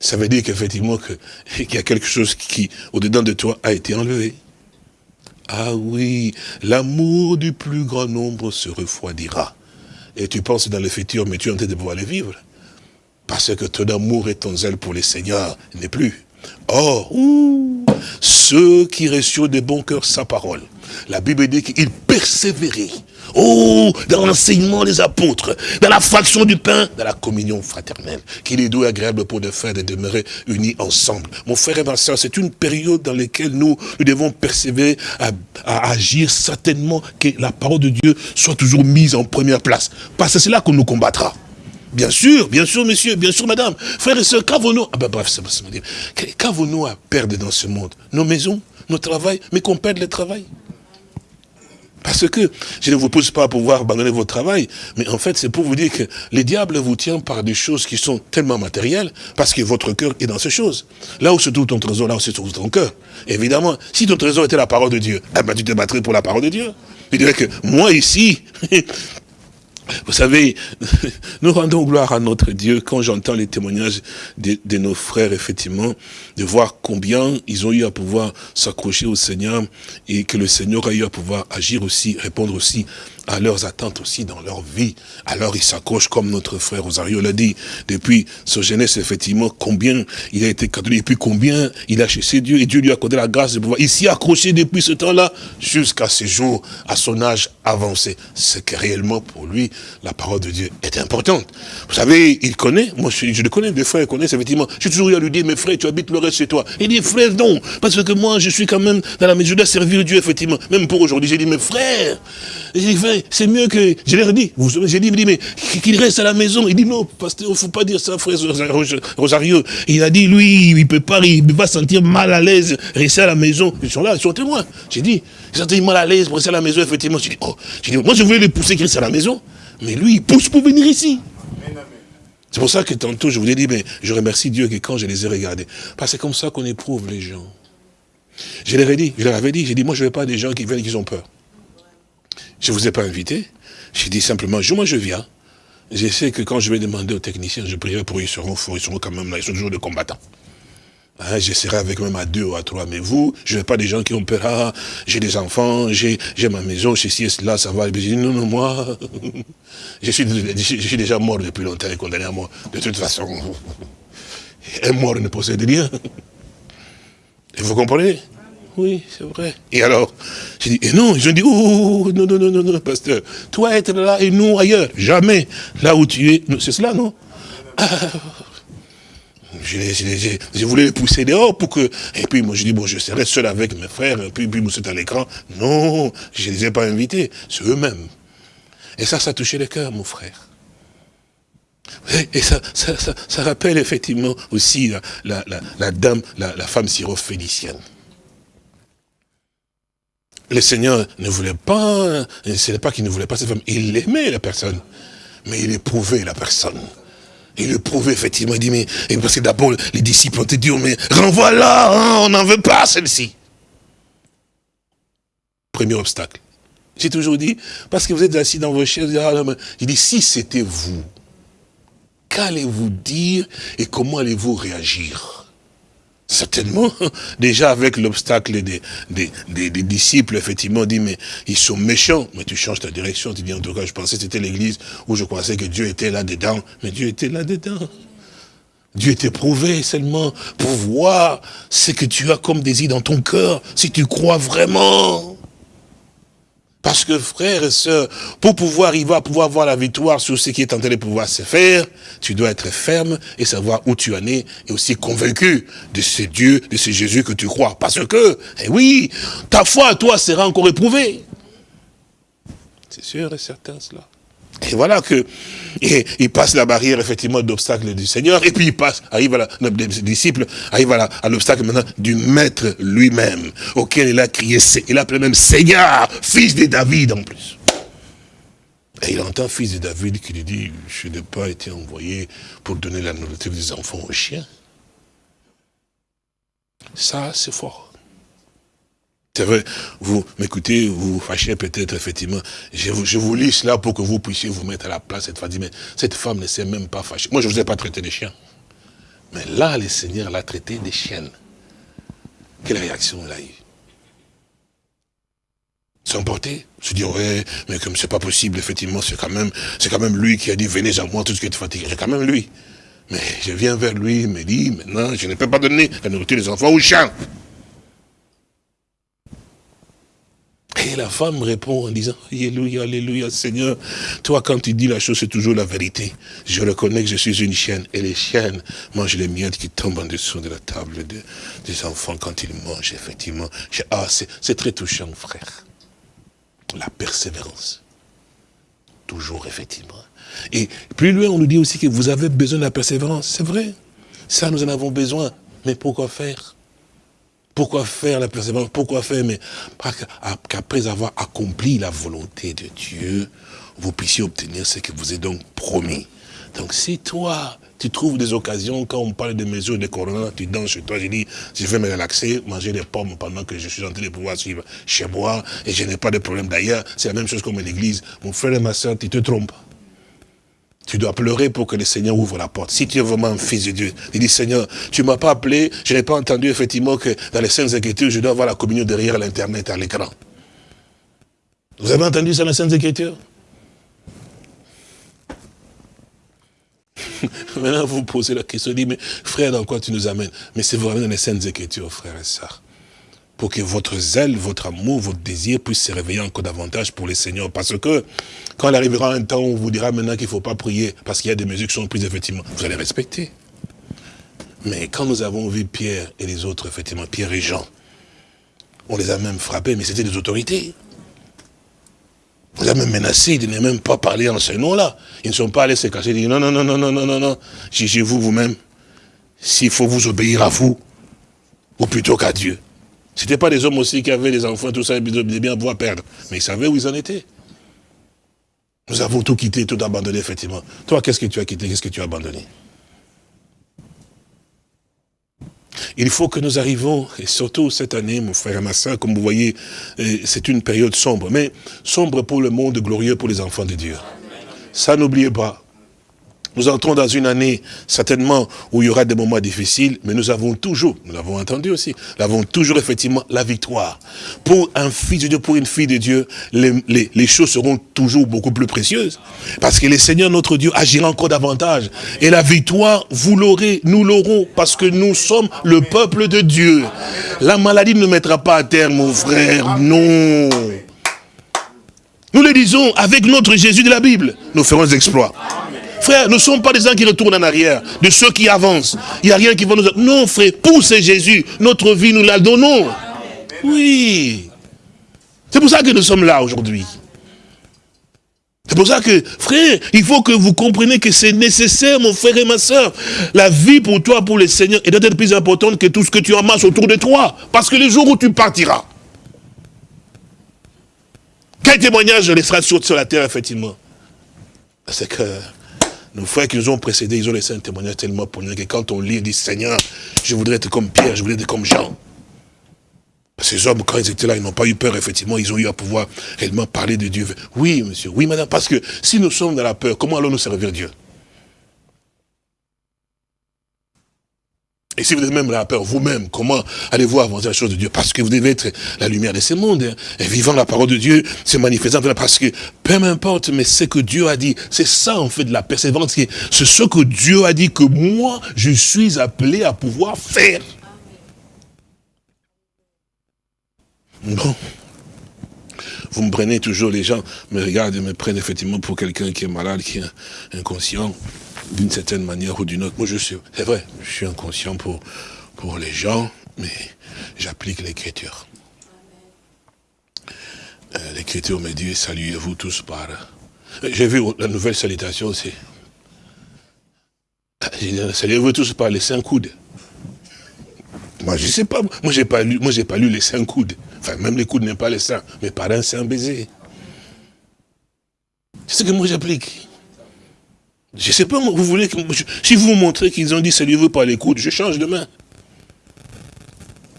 Ça veut dire qu'effectivement, *laughs* qu'il y a quelque chose qui, au-dedans de toi, a été enlevé. Ah oui, l'amour du plus grand nombre se refroidira. Et tu penses dans le futur, mais tu es en train de pouvoir le vivre. Parce que ton amour et ton zèle pour les seigneurs n'est plus. Or, ceux qui reçurent de bon cœur sa parole, la Bible dit qu'ils persévéraient Oh, dans l'enseignement des apôtres, dans la fraction du pain, dans la communion fraternelle, qu'il est doux et agréable pour de frères de demeurer unis ensemble. Mon frère et ma soeur, c'est une période dans laquelle nous, nous devons persévérer à, à, agir certainement que la parole de Dieu soit toujours mise en première place. Parce que c'est là qu'on nous combattra. Bien sûr, bien sûr, monsieur, bien sûr, madame. Frères et sœurs, qu'avons-nous ah ben, bref, qu'avons-nous à perdre dans ce monde? Nos maisons, nos travail, mais qu'on perde le travail? Parce que je ne vous pousse pas à pouvoir abandonner votre travail, mais en fait, c'est pour vous dire que les diables vous tient par des choses qui sont tellement matérielles, parce que votre cœur est dans ces choses. Là où se trouve ton trésor, là où se trouve ton cœur. Évidemment, si ton trésor était la parole de Dieu, eh ben, tu te battrais pour la parole de Dieu. Je dirais que moi ici, *laughs* Vous savez, *laughs* nous rendons gloire à notre Dieu quand j'entends les témoignages de, nos frères, effectivement, de voir combien ils ont eu à pouvoir s'accrocher au Seigneur et que le Seigneur a eu à pouvoir agir aussi, répondre aussi à leurs attentes aussi dans leur vie. Alors ils s'accrochent comme notre frère Rosario l'a dit, depuis sa jeunesse, effectivement, combien il a été catholique, et puis combien il a cherché Dieu, et Dieu lui a accordé la grâce de pouvoir. Il s'y depuis ce temps-là, jusqu'à ce jour, à son âge avancé. C'est que réellement, pour lui, la parole de Dieu est importante. Vous savez, il connaît, moi je, le connais, des frères connaissent, effectivement. J'ai toujours eu à lui dire, mes frères, tu habites le reste chez toi. Il dit, frère, non, parce que moi, je suis quand même dans la mesure de servir Dieu, effectivement. Même pour aujourd'hui, j'ai dit, mes frères, j'ai dit, c'est mieux que, je l'ai dit, j'ai dit, mais qu'il reste à la maison. Il dit, non, pasteur, il ne faut pas dire ça, frère Rosario. Il a dit, lui, il ne peut pas, il peut pas sentir mal à l'aise, rester à la maison. Ils sont là, ils sont témoins. J'ai dit, il sentait mal à l'aise rester à la maison, effectivement. J'ai dit, oh, dit, moi je voulais le pousser qu'il reste à la maison, mais lui, il pousse pour venir ici. C'est pour ça que tantôt, je vous ai dit, mais je remercie Dieu que quand je les ai regardés, parce que c'est comme ça qu'on éprouve les gens. Je leur ai dit, je leur avais dit, j'ai dit, moi je ne veux pas des gens qui viennent et qui ont peur. Je ne vous ai pas invité. J'ai dit simplement, moi je viens. Je sais que quand je vais demander aux techniciens, je prierai pour eux, ils seront forts, ils seront quand même là, ils sont toujours des combattants. Hein, je serai avec même à deux ou à trois, mais vous, je ne veux pas des gens qui ont peur, ah, j'ai des enfants, j'ai ma maison, ceci et cela, ça va. Je dis, non, non, moi, *laughs* je suis, je suis déjà mort depuis longtemps et condamné à mort. De toute façon, *laughs* un mort ne possède rien. Et vous comprenez? Oui, c'est vrai. Et alors, j'ai dit, et non, ont dit, oh, non, non, non, non, non, pasteur, toi être là et nous ailleurs, jamais. Là où tu es, c'est cela, non? Ah, je, je, je, voulais les pousser dehors pour que... Et puis moi je dis, bon, je serai seul avec mes frères, et puis, puis vous à l'écran. Non, je ne les ai pas invités, c'est eux-mêmes. Et ça, ça a touché le cœur, mon frère. Et ça, ça, ça, rappelle effectivement aussi la, la dame, la, femme syrophénicienne le Seigneur ne voulait pas, ce n'est pas qu'il ne voulait pas cette femme, il aimait la personne, mais il éprouvait la personne. Il éprouvait effectivement, il dit, mais, parce que d'abord les disciples ont dit, mais renvoie-la, hein, on n'en veut pas celle-ci. Premier obstacle. J'ai toujours dit, parce que vous êtes assis dans vos chaises, il dit, si c'était vous, qu'allez-vous dire et comment allez-vous réagir? Certainement, *laughs* déjà avec l'obstacle des, des, disciples, effectivement, on dit, mais ils sont méchants. Mais tu changes ta direction, tu dis, en tout cas, je pensais que c'était l'église où je pensais que Dieu était là-dedans. Mais Dieu était là-dedans. Dieu prouvé seulement pour voir ce que tu as comme désir dans ton cœur, si tu crois vraiment. Parce que frères et sœurs, pour pouvoir arriver à pouvoir voir la victoire sur ce qui est en train de pouvoir se faire, tu dois être ferme et savoir où tu en es et aussi convaincu de ce Dieu, de ce Jésus que tu crois. Parce que, eh oui, ta foi à toi sera encore éprouvée. C'est sûr et certain cela. Et voilà que il passe la barrière effectivement d'obstacle du Seigneur, et puis il passe, arrive à la, les disciples, arrive à l'obstacle maintenant du Maître lui-même, auquel il a crié, il appelé même Seigneur, fils de David en plus. Et il entend fils de David qui lui dit, je n'ai pas été envoyé pour donner la nourriture des enfants aux chiens. Ça, c'est fort. C'est vrai, vous m'écoutez, vous vous fâchez peut-être, effectivement. Je vous, lis cela pour que vous puissiez vous mettre à la place cette femme. Mais cette femme ne s'est même pas fâchée. Moi, je ne vous ai pas traité des chiens. Mais là, le Seigneur l'a traité des chiennes. Quelle réaction elle a eu S'emporter Se dire, ouais, mais comme c'est pas possible, effectivement, c'est quand même, c'est quand même lui qui a dit, venez à moi, tout ce qui est fatigué. C'est quand même lui. Mais je viens vers lui, il me dit, maintenant, je ne peux pas donner la nourriture des enfants aux chiens. Et la femme répond en disant, Alléluia, Alléluia, Seigneur, toi quand tu dis la chose, c'est toujours la vérité. Je reconnais que je suis une chienne, et les chiennes mangent les miettes qui tombent en dessous de la table des enfants quand ils mangent, effectivement. Ah, c'est très touchant, frère. La persévérance. Toujours, effectivement. Et plus loin, on nous dit aussi que vous avez besoin de la persévérance. C'est vrai. Ça, nous en avons besoin. Mais pourquoi faire? Pourquoi faire la persévérance Pourquoi faire Mais qu'après avoir accompli la volonté de Dieu, vous puissiez obtenir ce que vous êtes donc promis. Donc si toi, tu trouves des occasions, quand on parle de mesures de corona, tu danses chez toi, je dis, je vais me relaxer, manger des pommes pendant que je suis en train de pouvoir suivre chez moi, et je n'ai pas de problème d'ailleurs, c'est la même chose comme l'église. Mon frère et ma soeur, tu te trompes. Tu dois pleurer pour que le Seigneur ouvre la porte. Si tu es vraiment un fils de Dieu, il dit, Seigneur, tu m'as pas appelé, je n'ai pas entendu effectivement que dans les Saintes Écritures, je dois avoir la communion derrière l'Internet, à l'écran. Vous avez entendu ça dans les Saintes Écritures? *laughs* Maintenant, vous posez la question, dit, mais frère, dans quoi tu nous amènes? Mais c'est vraiment dans les Saintes Écritures, frère et sœurs pour que votre zèle, votre amour, votre désir puisse se réveiller encore davantage pour le Seigneur. Parce que quand il arrivera un temps où on vous dira maintenant qu'il ne faut pas prier, parce qu'il y a des mesures qui sont prises, effectivement, vous allez respecter. Mais quand nous avons vu Pierre et les autres, effectivement, Pierre et Jean, on les a même frappés, mais c'était des autorités. On les a même menacés de ne même pas parler en ce nom-là. Ils ne sont pas allés se cacher, ils disent non, non, non, non, non, non, non, non, jugez-vous vous-même. S'il faut vous obéir à vous, ou plutôt qu'à Dieu. Ce n'étaient pas des hommes aussi qui avaient des enfants, tout ça, ils devaient bien pouvoir perdre. Mais ils savaient où ils en étaient. Nous avons tout quitté, tout abandonné, effectivement. Toi, qu'est-ce que tu as quitté, qu'est-ce que tu as abandonné? Il faut que nous arrivons, et surtout cette année, mon frère et ma soeur, comme vous voyez, euh, c'est une période sombre, mais sombre pour le monde, glorieux pour les enfants de Dieu. Ça, n'oubliez pas. Nous entrons dans une année, certainement, où il y aura des moments difficiles, mais nous avons toujours, nous l'avons entendu aussi, nous avons toujours effectivement la victoire. Pour un fils de Dieu, pour une fille de Dieu, les, choses seront toujours beaucoup plus précieuses. Parce que le Seigneur, notre Dieu, agira encore davantage. Et la victoire, vous l'aurez, nous l'aurons, parce que nous sommes le peuple de Dieu. La maladie ne mettra pas à terre, mon frère, non. Nous le disons avec notre Jésus de la Bible. Nous ferons des exploits. Frère, nous ne sommes pas des gens qui retournent en arrière, de ceux qui avancent. Il n'y a rien qui va nous... Non, frère, pour ce Jésus, notre vie, nous la donnons. Oui. C'est pour ça que nous sommes là aujourd'hui. C'est pour ça que, frère, il faut que vous compreniez que c'est nécessaire, mon frère et ma soeur. La vie pour toi, pour le Seigneur, est d'être plus importante que tout ce que tu amasses autour de toi. Parce que le jour où tu partiras, quel témoignage laissera sur la terre, effectivement? C'est que nos frères qui nous ont précédés, ils ont laissé un témoignage tellement poignant que quand on lit, ils disent, Seigneur, je voudrais être comme Pierre, je voudrais être comme Jean. Ces hommes, quand ils étaient là, ils n'ont pas eu peur, effectivement, ils ont eu à pouvoir réellement parler de Dieu. Oui, monsieur, oui, madame, parce que si nous sommes dans la peur, comment allons-nous servir Dieu? Et si vous êtes même la peur vous-même, comment allez-vous avancer la chose de Dieu? Parce que vous devez être la lumière de ce monde, hein. et vivant la parole de Dieu, se manifestant, parce que peu importe, mais ce que Dieu a dit, c'est ça en fait de la persévérance, c'est ce que Dieu a dit que moi, je suis appelé à pouvoir faire. Bon. Vous me prenez toujours, les gens me regardent et me prennent effectivement pour quelqu'un qui est malade, qui est inconscient d'une certaine manière ou d'une autre. Moi, je suis, c'est vrai, je suis inconscient pour, pour les gens, mais j'applique l'écriture. Euh, l'écriture me dit, saluez-vous tous par... J'ai vu la nouvelle salutation aussi. Saluez-vous tous par les cinq coudes. Moi, je sais pas, moi, j'ai pas pas lu les cinq coudes. Enfin, même les coudes n'est pas les seins, mais par un un baiser. C'est ce que moi j'applique. Je sais pas, vous voulez que, si vous montrez qu'ils ont dit saluez-vous par les je change de main.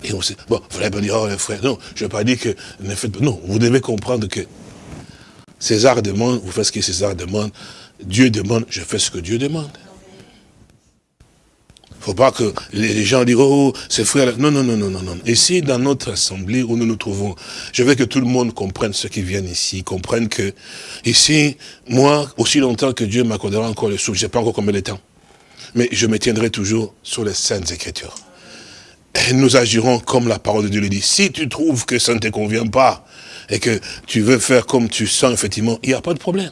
Et on sait, bon, vous n'allez pas dire, oh les frères, non, je ne vais pas dire que, non, vous devez comprendre que César demande, vous faites ce que César demande, Dieu demande, je fais ce que Dieu demande faut pas que les gens disent, oh, c'est frère. Non, non, non, non, non, non. Ici, dans notre assemblée où nous nous trouvons, je veux que tout le monde comprenne ceux qui viennent ici, comprenne que, ici, moi, aussi longtemps que Dieu m'accordera encore le souffle, je sais pas encore combien de temps, mais je me tiendrai toujours sur les saintes écritures. Et nous agirons comme la parole de Dieu le dit. Si tu trouves que ça ne te convient pas, et que tu veux faire comme tu sens, effectivement, il n'y a pas de problème.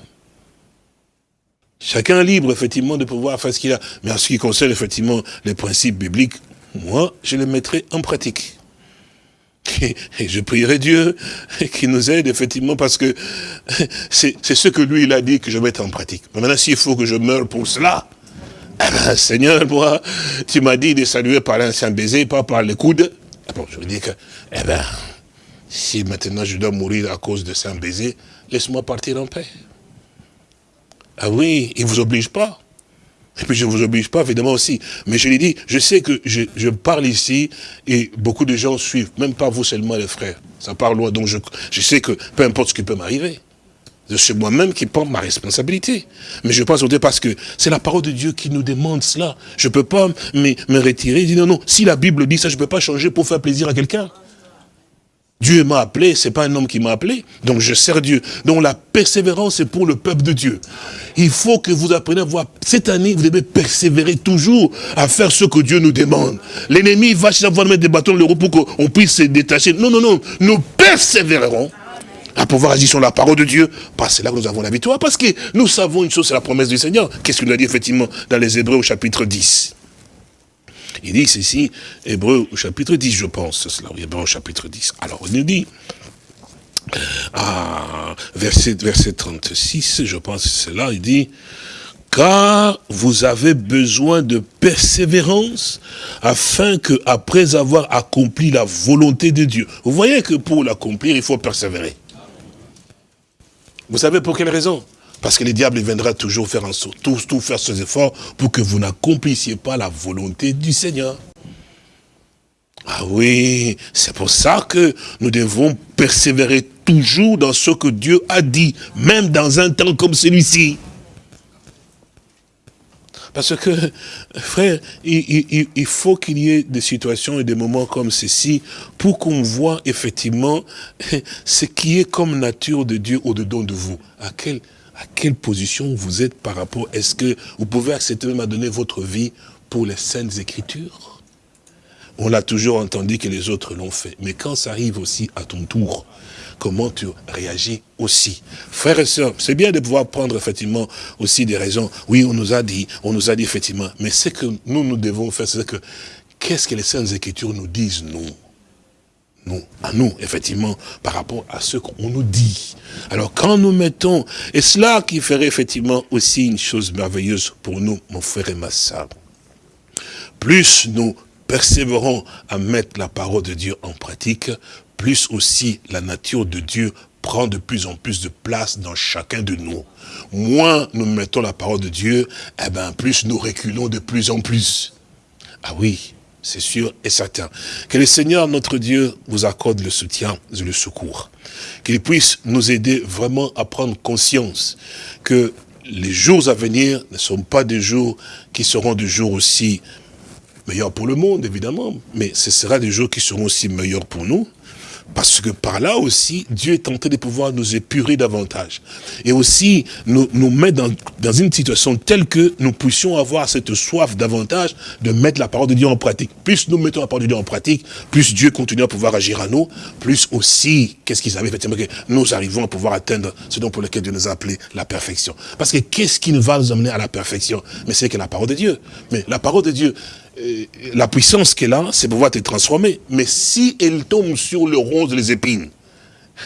Chacun est libre, effectivement, de pouvoir faire ce qu'il a. Mais en ce qui concerne, effectivement, les principes bibliques, moi, je les mettrai en pratique. *laughs* Et, je prierai Dieu *laughs* qui nous aide, effectivement, parce que *laughs* c'est ce que lui, il a dit que je mette en pratique. Maintenant, s'il faut que je meure pour cela, eh ben, Seigneur, moi, tu m'as dit de saluer par l'ancien baiser, pas par les coudes. Ah je veux dire que, eh ben, si maintenant je dois mourir à cause de un baiser, laisse-moi partir en paix. Ah oui, il ne vous oblige pas. Et puis je ne vous oblige pas, évidemment aussi. Mais je lui dis, je sais que je, parle ici et beaucoup de gens suivent, même pas vous seulement les frères. Ça parle loin, donc je, je sais que peu importe ce qui peut m'arriver, c'est moi-même qui prends ma responsabilité. Mais je pense au parce que c'est la parole de Dieu qui nous demande cela. Je ne peux pas me, me retirer et dire non, non, si la Bible dit ça, je ne peux pas changer pour faire plaisir à quelqu'un. Dieu m'a appelé, c'est pas un homme qui m'a appelé, donc je sers Dieu. Donc la persévérance est pour le peuple de Dieu. Il faut que vous appreniez à voir, cette année, vous devez persévérer toujours à faire ce que Dieu nous demande. L'ennemi va chercher à mettre des bâtons dans le pour qu'on puisse se détacher. Non, non, non, nous persévérerons à pouvoir agir sur la parole de Dieu, parce que là que nous avons la victoire, parce que nous savons une chose, c'est la promesse du Seigneur. Qu'est-ce qu'il a dit effectivement dans les Hébreux au chapitre 10 il dit ceci, Hébreu au chapitre 10, je pense, cela, Hébreu au chapitre 10. Alors, il nous dit, ah, verset, verset 36, je pense que c'est il dit, car vous avez besoin de persévérance afin que, après avoir accompli la volonté de Dieu, vous voyez que pour l'accomplir, il faut persévérer. Vous savez pour quelle raison? Parce que le diable viendra toujours faire en sorte, tout, faire ses efforts pour que vous n'accomplissiez pas la volonté du Seigneur. Ah oui, c'est pour ça que nous devons persévérer toujours dans ce que Dieu a dit, même dans un temps comme celui-ci. Parce que, frère, il, il faut qu'il y ait des situations et des moments comme ceci pour qu'on voit effectivement *laughs* ce qui est comme nature de Dieu au-dedans de vous. À quel, à quelle position vous êtes par rapport, est-ce que vous pouvez accepter même à donner votre vie pour les saintes écritures? On l'a toujours entendu que les autres l'ont fait. Mais quand ça arrive aussi à ton tour, comment tu réagis aussi? Frères et sœurs, c'est bien de pouvoir prendre effectivement aussi des raisons. Oui, on nous a dit, on nous a dit effectivement. Mais ce que nous, nous devons faire, c'est que, qu'est-ce que les Saintes Écritures nous disent, nous? À nous, effectivement, par rapport à ce qu'on nous dit. Alors, quand nous mettons, et cela qui ferait effectivement aussi une chose merveilleuse pour nous, mon frère et ma soeur, plus nous persévérons à mettre la parole de Dieu en pratique, plus aussi la nature de Dieu prend de plus en plus de place dans chacun de nous. Moins nous mettons la parole de Dieu, eh ben plus nous reculons de plus en plus. Ah oui, c'est sûr et certain. Que le Seigneur, notre Dieu, vous accorde le soutien et le secours. Qu'il puisse nous aider vraiment à prendre conscience que les jours à venir ne sont pas des jours qui seront des jours aussi meilleurs pour le monde, évidemment, mais ce sera des jours qui seront aussi meilleurs pour nous, parce que par là aussi, Dieu est tenté de pouvoir nous épurer davantage. Et aussi nous, nous mettre dans, dans une situation telle que nous puissions avoir cette soif davantage de mettre la parole de Dieu en pratique. Plus nous mettons la parole de Dieu en pratique, plus Dieu continue à pouvoir agir à nous, plus aussi, qu'est-ce qu'ils avaient effectivement, que nous arrivons à pouvoir atteindre ce dont pour lequel Dieu nous a appelé la perfection. Parce que qu'est-ce qui va nous amener à la perfection? Mais c'est que la parole de Dieu. Mais la parole de Dieu, la puissance qu'elle a, c'est pouvoir te transformer. Mais si elle tombe sur le rose des épines,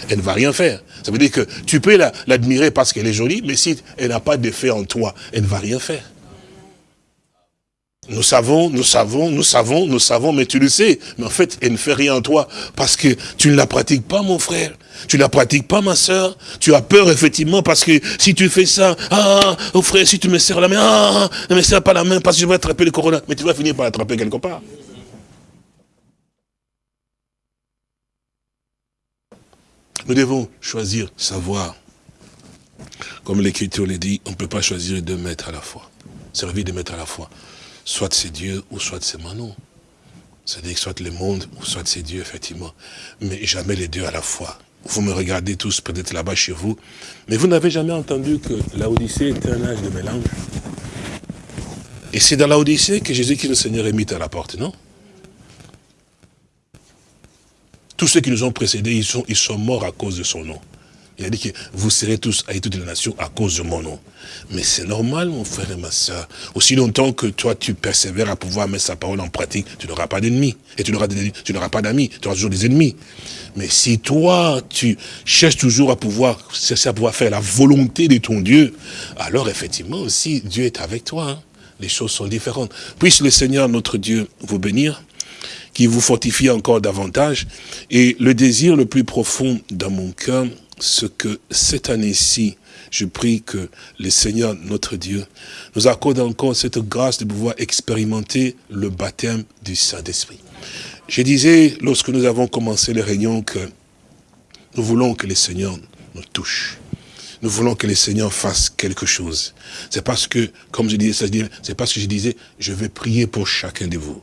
elle ne va rien faire. Ça veut dire que tu peux l'admirer parce qu'elle est jolie, mais si elle n'a pas d'effet en toi, elle ne va rien faire. Nous savons, nous savons, nous savons, nous savons, mais tu le sais. Mais en fait, elle ne fait rien en toi parce que tu ne la pratiques pas, mon frère. Tu ne la pratiques pas, ma soeur. Tu as peur, effectivement, parce que si tu fais ça, ah, oh frère, si tu me serres la main, ah, ne me serre pas la main parce que je vais attraper le corona. Mais tu vas finir par l'attraper quelque part. Nous devons choisir, savoir. Comme l'Écriture le dit, on ne peut pas choisir deux maîtres à la fois. Servir de maîtres à la fois. Soit c'est Dieu ou soit c'est Manon. C'est-à-dire soit le monde ou soit c'est Dieu, effectivement. Mais jamais les deux à la fois. Vous me regardez tous peut-être là-bas chez vous, mais vous n'avez jamais entendu que l'Odyssée était un âge de mélange. Et c'est dans l'Odyssée que Jésus-Christ le Seigneur est mis à la porte, non? Tous ceux qui nous ont précédés, ils sont morts à cause de son nom. Il a dit que vous serez tous à toutes les nations à cause de mon nom. Mais c'est normal, mon frère et ma soeur. Aussi longtemps que toi, tu persévères à pouvoir mettre sa parole en pratique, tu n'auras pas d'ennemis. Et tu n'auras pas d'amis, tu auras toujours des ennemis. Mais si toi, tu cherches toujours à pouvoir, à faire la volonté de ton Dieu, alors effectivement aussi, Dieu est avec toi. Hein. Les choses sont différentes. Puisse le Seigneur, notre Dieu, vous bénir qui vous fortifie encore davantage. Et le désir le plus profond dans mon cœur, ce que cette année-ci, je prie que le Seigneur, notre Dieu, nous accorde encore cette grâce de pouvoir expérimenter le baptême du Saint-Esprit. Je disais, lorsque nous avons commencé les réunions, que nous voulons que le Seigneur nous touche. Nous voulons que le Seigneur fasse quelque chose. C'est parce que, comme je disais, c'est parce que je disais, je vais prier pour chacun de vous.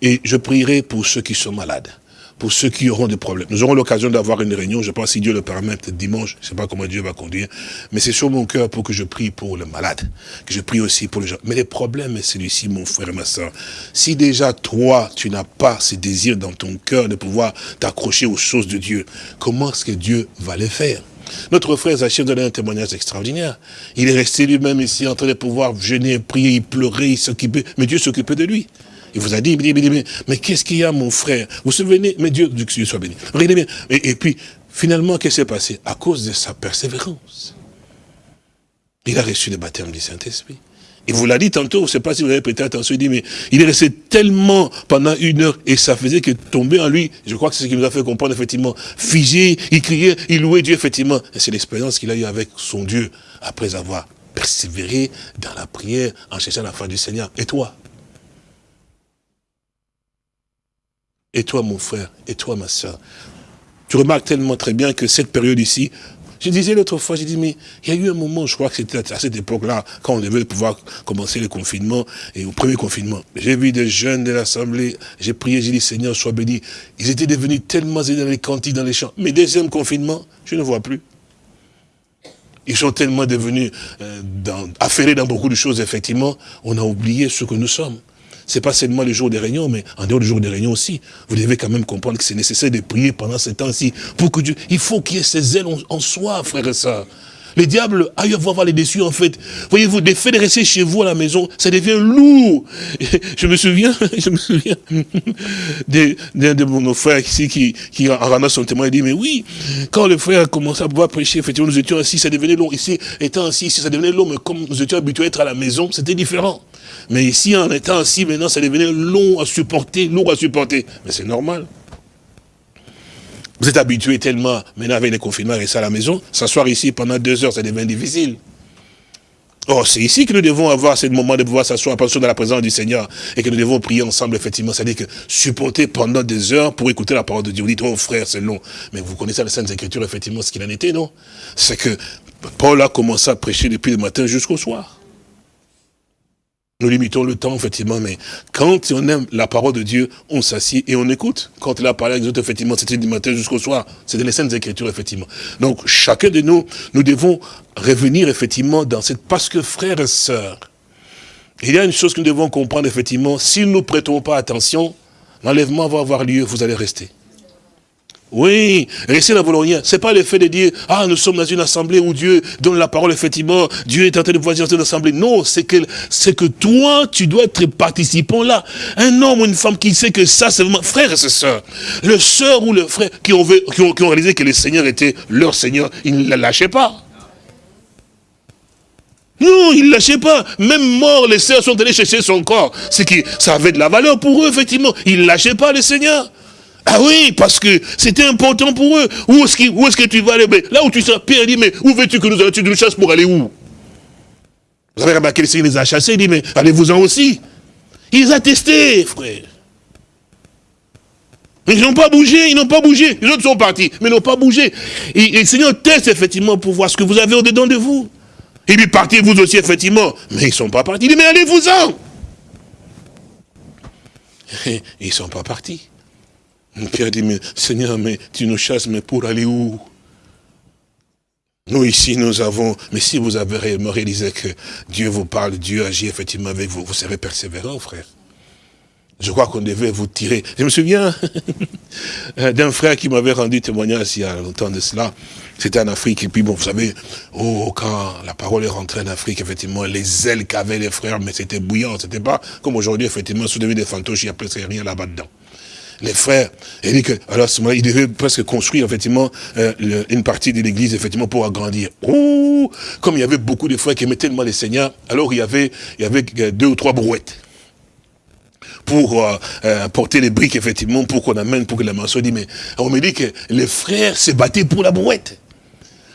Et je prierai pour ceux qui sont malades pour ceux qui auront des problèmes. Nous aurons l'occasion d'avoir une réunion, je pense si Dieu le permet, peut-être dimanche, je ne sais pas comment Dieu va conduire, mais c'est sur mon cœur pour que je prie pour le malade, que je prie aussi pour les gens. Mais le problème est celui-ci, mon frère et ma soeur. Si déjà toi, tu n'as pas ce désir dans ton cœur de pouvoir t'accrocher aux choses de Dieu, comment est-ce que Dieu va les faire? Notre frère Zachir donnait un témoignage extraordinaire. Il est resté lui-même ici en train de pouvoir gêner, prier, il s'occupait, mais Dieu s'occupait de lui. Il vous a dit, mais qu'est-ce qu'il y a, mon frère? Vous vous souvenez? Mais Dieu, Dieu soit béni. Bien. Et, puis, finalement, qu'est-ce qui s'est passé? À cause de sa persévérance. Il a reçu le baptême du Saint-Esprit. Il vous l'a dit tantôt, je ne sais pas si vous avez prêté attention, il dit, mais il est resté tellement pendant une heure, et ça faisait que tomber en lui, je crois que c'est ce qui nous a fait comprendre, effectivement, figé, il criait, il louait Dieu, effectivement. C'est l'expérience qu'il a eue avec son Dieu, après avoir persévéré dans la prière, en cherchant la fin du Seigneur. Et toi? Et toi, mon frère, et toi, ma soeur. Tu remarques tellement très bien que cette période ici, je disais l'autre fois, j'ai dit, mais il y a eu un moment, je crois que c'était à cette époque-là, quand on devait pouvoir commencer le confinement, et au premier confinement. J'ai vu des jeunes de l'Assemblée, j'ai prié, j'ai dit, Seigneur, sois béni. Ils étaient devenus tellement dans les cantiques, dans les champs. Mais deuxième confinement, je ne vois plus. Ils sont tellement devenus euh, dans, affairés dans beaucoup de choses, effectivement, on a oublié ce que nous sommes. C'est pas seulement le jour des réunions, mais en dehors du jour des réunions aussi. Vous devez quand même comprendre que c'est nécessaire de prier pendant ce temps-ci. Pour que Dieu, il faut qu'il y ait ces ailes en, soi, frère et sœurs. Le diable a eu à voir les déçus, en fait. Voyez-vous, des faits de rester chez vous à la maison, ça devient lourd. *laughs* Je me souviens, *laughs* je me souviens *laughs* d'un de, nos frères ici qui, qui en son témoin, il dit, mais oui, quand le frère a commencé à pouvoir prêcher, effectivement, nous étions assis, ça devenait long. Ici, étant assis, ici, ça devenait long, mais comme nous étions habitués à être à la maison, c'était différent. Mais ici, en étant assis, maintenant, ça devenait long à supporter, lourd à supporter. Mais c'est normal. Vous êtes habitué tellement, maintenant avec les confinements, rester à la maison, s'asseoir ici pendant deux heures, ça devient difficile. Or, c'est ici que nous devons avoir ce moment de pouvoir s'asseoir dans la présence du Seigneur et que nous devons prier ensemble, effectivement. C'est-à-dire que supporter pendant des heures pour écouter la parole de Dieu. Vous dites, oh frère, c'est long. Mais vous connaissez la Sainte Écriture, effectivement, ce qu'il en était, non? C'est que Paul a commencé à prêcher depuis le matin jusqu'au soir. Nous limitons le temps, effectivement, mais quand on aime la parole de Dieu, on s'assied et on écoute. Quand il a parlé avec nous autres, effectivement, c'était du matin jusqu'au soir. C'était les Saintes Écritures, effectivement. Donc, chacun de nous, nous devons revenir, effectivement, dans cette... Parce que, frères et sœurs, il y a une chose que nous devons comprendre, effectivement, si nous ne prêtons pas attention, l'enlèvement va avoir lieu, vous allez rester. Oui, rester dans vos Ce n'est pas le fait de dire, ah, nous sommes dans une assemblée où Dieu donne la parole, effectivement, Dieu est en train de voir dans une assemblée. Non, c'est que, c'est que toi, tu dois être participant là. Un homme ou une femme qui sait que ça, c'est vraiment, frère et sœur, le sœur ou le frère qui ont, qui, ont, qui ont réalisé que le Seigneur était leur Seigneur, ils ne la lâchaient pas. Non, ils ne lâchaient pas. Même mort, les sœurs sont allées chercher son corps. C'est que ça avait de la valeur pour eux, effectivement. Ils ne lâchaient pas le Seigneur. Ah oui, parce que c'était important pour eux. Où est-ce que, tu vas aller? Là où tu seras, Pierre dit, mais où veux-tu que nous allions Tu nous chasses pour aller où? Vous avez remarqué, le Seigneur les a chassés, il dit, mais allez-vous-en aussi? Il les a testés, frère. Ils n'ont pas bougé, ils n'ont pas bougé. Les autres sont partis, mais ils n'ont pas bougé. Et, le Seigneur teste effectivement pour voir ce que vous avez au-dedans de vous. Il dit, partez vous aussi, effectivement. Mais ils ne sont pas partis. Il dit, mais allez-vous-en. *laughs* Ils ne sont pas partis. Pierre dit, mais Seigneur, mais tu nous chasses, mais pour aller où? Nous ici, nous avons, mais si vous avez réellement réalisé que Dieu vous parle, Dieu agit effectivement avec vous, vous serez persévérant, frère. Je crois qu'on devait vous tirer. Je me souviens *laughs* d'un frère qui m'avait rendu témoignage il y a longtemps de cela. C'était en Afrique. Et puis, bon, vous savez, oh, quand la parole est rentrée en Afrique, effectivement, les ailes qu'avaient les frères, mais c'était bouillant. C'était pas comme aujourd'hui, effectivement, soulever des fantoches, il n'y a presque rien là-bas dedans les frères. Et dit que, alors, ce moment il devait presque construire, effectivement, euh, une partie de l'église, effectivement, pour agrandir. Ouh, comme il y avait beaucoup de frères qui aimaient tellement les seigneurs, alors il y avait, il euh, deux ou trois brouettes pour euh, porter les briques, effectivement, pour qu'on amène, pour que la maçon dit, mais on me dit que les frères se battaient pour la brouette.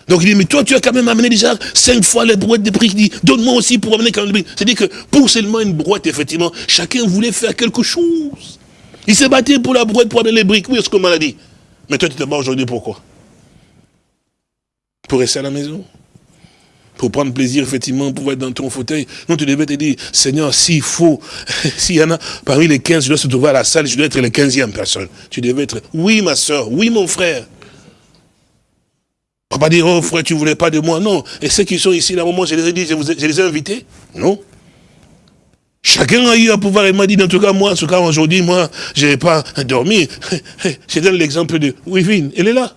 Donc il dit, mais toi, tu as quand même amené déjà cinq fois les brouettes de briques. Il dit, donne-moi aussi pour amener quand même C'est-à-dire que pour seulement une brouette, effectivement, chacun voulait faire quelque chose. Il s'est battu pour la brouette, pour les briques. Oui, ce qu'on m'a dit? Mais toi, tu te bats aujourd'hui pourquoi Pour rester à la maison? Pour prendre plaisir, effectivement, pour être dans ton fauteuil? Non, tu devais te dire, Seigneur, s'il faut, *laughs* s'il y en a parmi les 15, je dois se trouver à la salle, je dois être la 15e personne. Tu devais être, oui, ma soeur, oui, mon frère. Pas dire, oh frère, tu voulais pas de moi. Non. Et ceux qui sont ici, là, moment, je les ai dit, je les ai invités. Non. Chacun a eu à pouvoir, il m'a dit, en tout cas, moi, en tout cas, aujourd'hui, moi, je n'ai pas dormi. *laughs* Je donne l'exemple de Wivine, elle est là.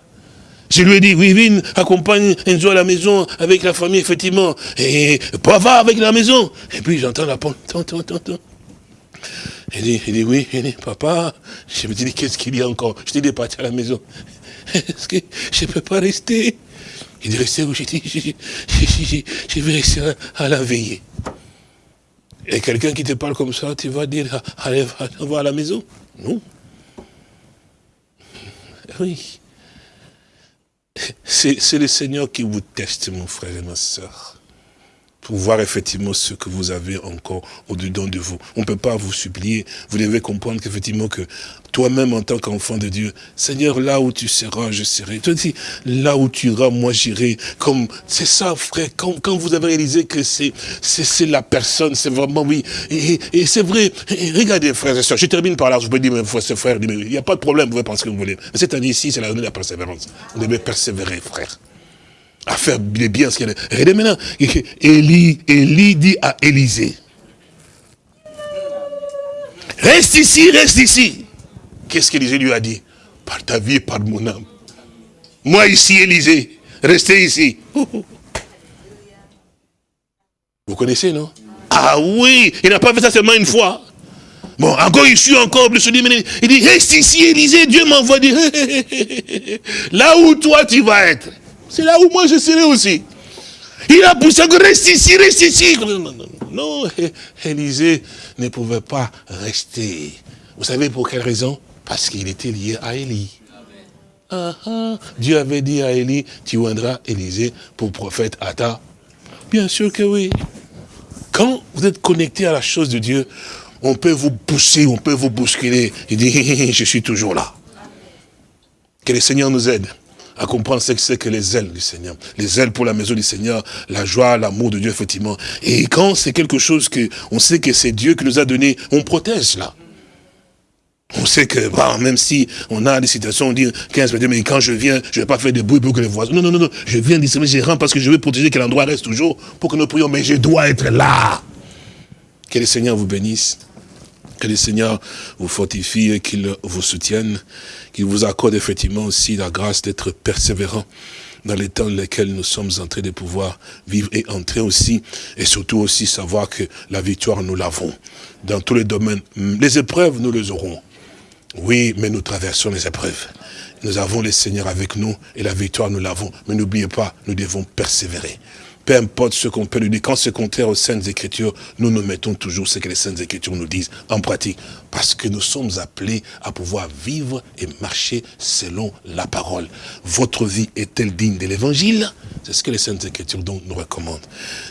Je lui ai dit, Wivine, accompagne Enzo à la maison, avec la famille, effectivement. Et pas va avec la maison. Et puis j'entends la porte, tant, tant, tant, tant. Il dit, il dit, oui, il dit, papa, je me dis, qu'est-ce qu'il y a encore? Je t'ai dit, partir à la maison. *laughs* Est-ce que je ne peux pas rester? Il dit, rester où? J'ai dit, je vais rester à la veillée. Et quelqu'un qui te parle comme ça, tu vas dire, allez, va à la maison? Non. Oui. C'est le Seigneur qui vous teste, mon frère et ma soeur pour voir effectivement ce que vous avez encore au-dedans de vous. On ne peut pas vous supplier. Vous devez comprendre qu'effectivement que toi-même en tant qu'enfant de Dieu, Seigneur, là où tu seras, je serai. Toi dis, là où tu iras, moi j'irai. Comme c'est ça, frère. Quand, quand, vous avez réalisé que c'est c'est la personne, c'est vraiment oui. Et, et c'est vrai. regardez, frères et sœurs, je termine par là. Je peux dire, mes frères, frère, il n'y a pas de problème. Vous pouvez penser ce que vous voulez. Mais cette année-ci, c'est la de la persévérance. Vous devez persévérer, frère à faire les biens. Ce qu'elle Regardez maintenant, Élie, Élie dit à Élisée, reste ici, reste ici. Qu'est-ce qu'Élisée lui a dit? Par ta vie, par mon âme. Moi ici, Élisée, restez ici. *laughs* Vous connaissez, non? Ah oui, il n'a pas fait ça seulement une fois. Bon, encore il suit encore plus. Il dit, reste ici, Élisée, Dieu m'envoie dire, *laughs* là où toi tu vas être. C'est là où moi je serai aussi. Il a poussé reste ici, reste ici. Non, Élisée ne pouvait pas rester. Vous savez pour quelle raison? Parce qu'il était lié à Élie. Ah, ah. Dieu avait dit à Élie, tu viendras Élisée pour prophète à ta. Bien sûr que oui. Quand vous êtes connecté à la chose de Dieu, on peut vous pousser, on peut vous bousculer. Il dit, je suis toujours là. Que le Seigneur nous aide à comprendre ce que c'est que les ailes du Seigneur. Les ailes pour la maison du Seigneur, la joie, l'amour de Dieu, effectivement. Et quand c'est quelque chose que, on sait que c'est Dieu qui nous a donné, on protège là. On sait que, bah, même si on a des situations, on dit 15 minutes, mais quand je viens, je ne vais pas faire de bruit pour que les voisins... Non, non, non, non, je viens mais je rentre parce que je veux protéger que l'endroit reste toujours pour que nous prions, mais je dois être là. Que le Seigneur vous bénisse. Que le Seigneur vous fortifie et qu'il vous soutienne. Qu'il vous accorde effectivement aussi la grâce d'être persévérant dans les temps dans lesquels nous sommes en train de pouvoir vivre et entrer aussi, et surtout aussi savoir que la victoire, nous l'avons dans tous les domaines. Les épreuves, nous les aurons. Oui, mais nous traversons les épreuves. Nous avons le Seigneur avec nous et la victoire, nous l'avons. Mais n'oubliez pas, nous devons persévérer. Peu importe ce qu'on peut lui dire, quand c'est contraire aux Saintes Écritures, nous nous mettons toujours ce que les Saintes Écritures nous disent en pratique. Parce que nous sommes appelés à pouvoir vivre et marcher selon la parole. Votre vie est-elle digne de l'Évangile? C'est ce que les Saintes Écritures nous recommandent.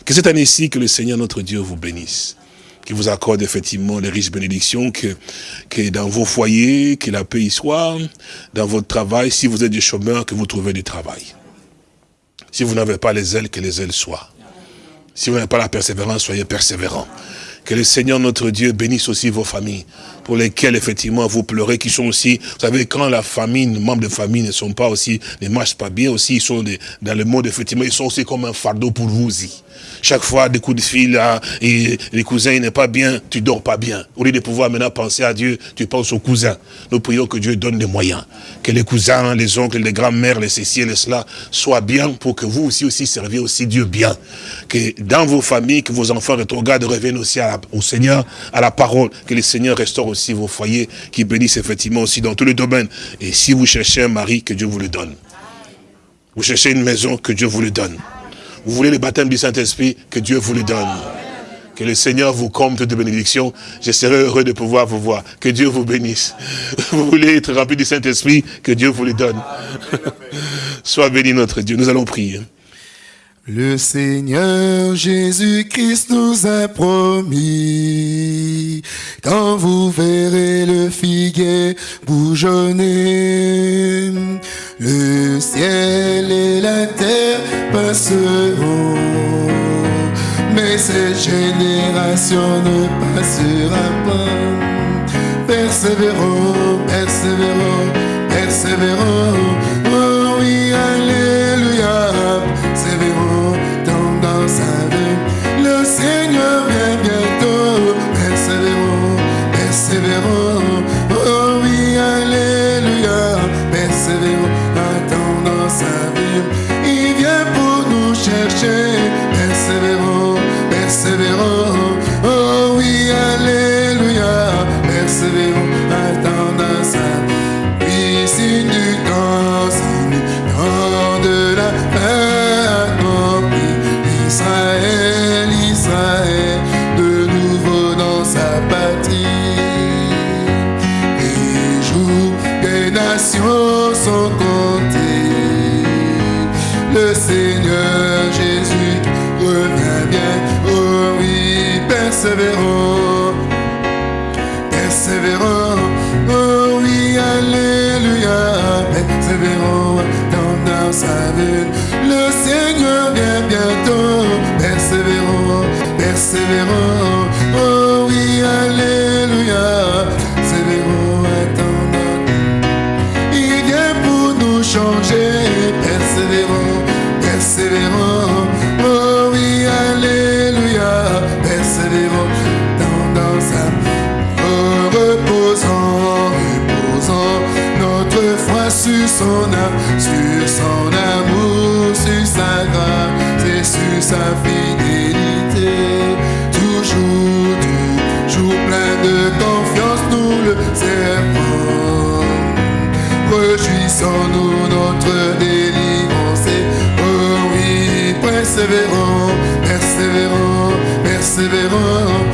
Que cette année-ci, que le Seigneur notre Dieu vous bénisse qui vous accorde effectivement les riches bénédictions, que, que dans vos foyers, que la paix y soit, dans votre travail, si vous êtes du chômeur, que vous trouvez du travail. Si vous n'avez pas les ailes, que les ailes soient. Si vous n'avez pas la persévérance, soyez persévérants. Que le Seigneur notre Dieu bénisse aussi vos familles, pour lesquelles effectivement vous pleurez, qui sont aussi, vous savez, quand la famille, les membres de famille ne sont pas aussi, ne marchent pas bien aussi, ils sont dans le monde, effectivement, ils sont aussi comme un fardeau pour vous aussi. Chaque fois, des coups de fil, là, et les cousins, il n'est pas bien, tu dors pas bien. Au lieu de pouvoir maintenant penser à Dieu, tu penses aux cousins. Nous prions que Dieu donne des moyens. Que les cousins, les oncles, les grands-mères, les ceci et les cela soient bien pour que vous aussi, aussi serviez aussi Dieu bien. Que dans vos familles, que vos enfants rétrogrades reviennent aussi au Seigneur, à la parole. Que le Seigneur restaure aussi vos foyers, qui bénissent effectivement aussi dans tous les domaines. Et si vous cherchez un mari, que Dieu vous le donne. Vous cherchez une maison, que Dieu vous le donne. Vous voulez le baptême du Saint-Esprit, que Dieu vous le donne. Que le Seigneur vous comble de bénédictions. Je serai heureux de pouvoir vous voir. Que Dieu vous bénisse. *laughs* Vous voulez être rempli du Saint-Esprit, que Dieu vous le donne. *laughs* Sois béni notre Dieu. Nous allons prier. Le Seigneur Jésus-Christ nous a promis, quand vous verrez le figuier bougeonner, le ciel et la terre passeront, mais cette génération ne passera pas. Persévérons, persévérons, persévérons, Le Seigneur Jésus revient bien. Oh oui, persévérons, persévérons. Oh oui, alléluia, persévérons dans, sa vie. Le Seigneur vient bientôt. Persévérons, persévérons. Persévérons, persévérons, persévérons.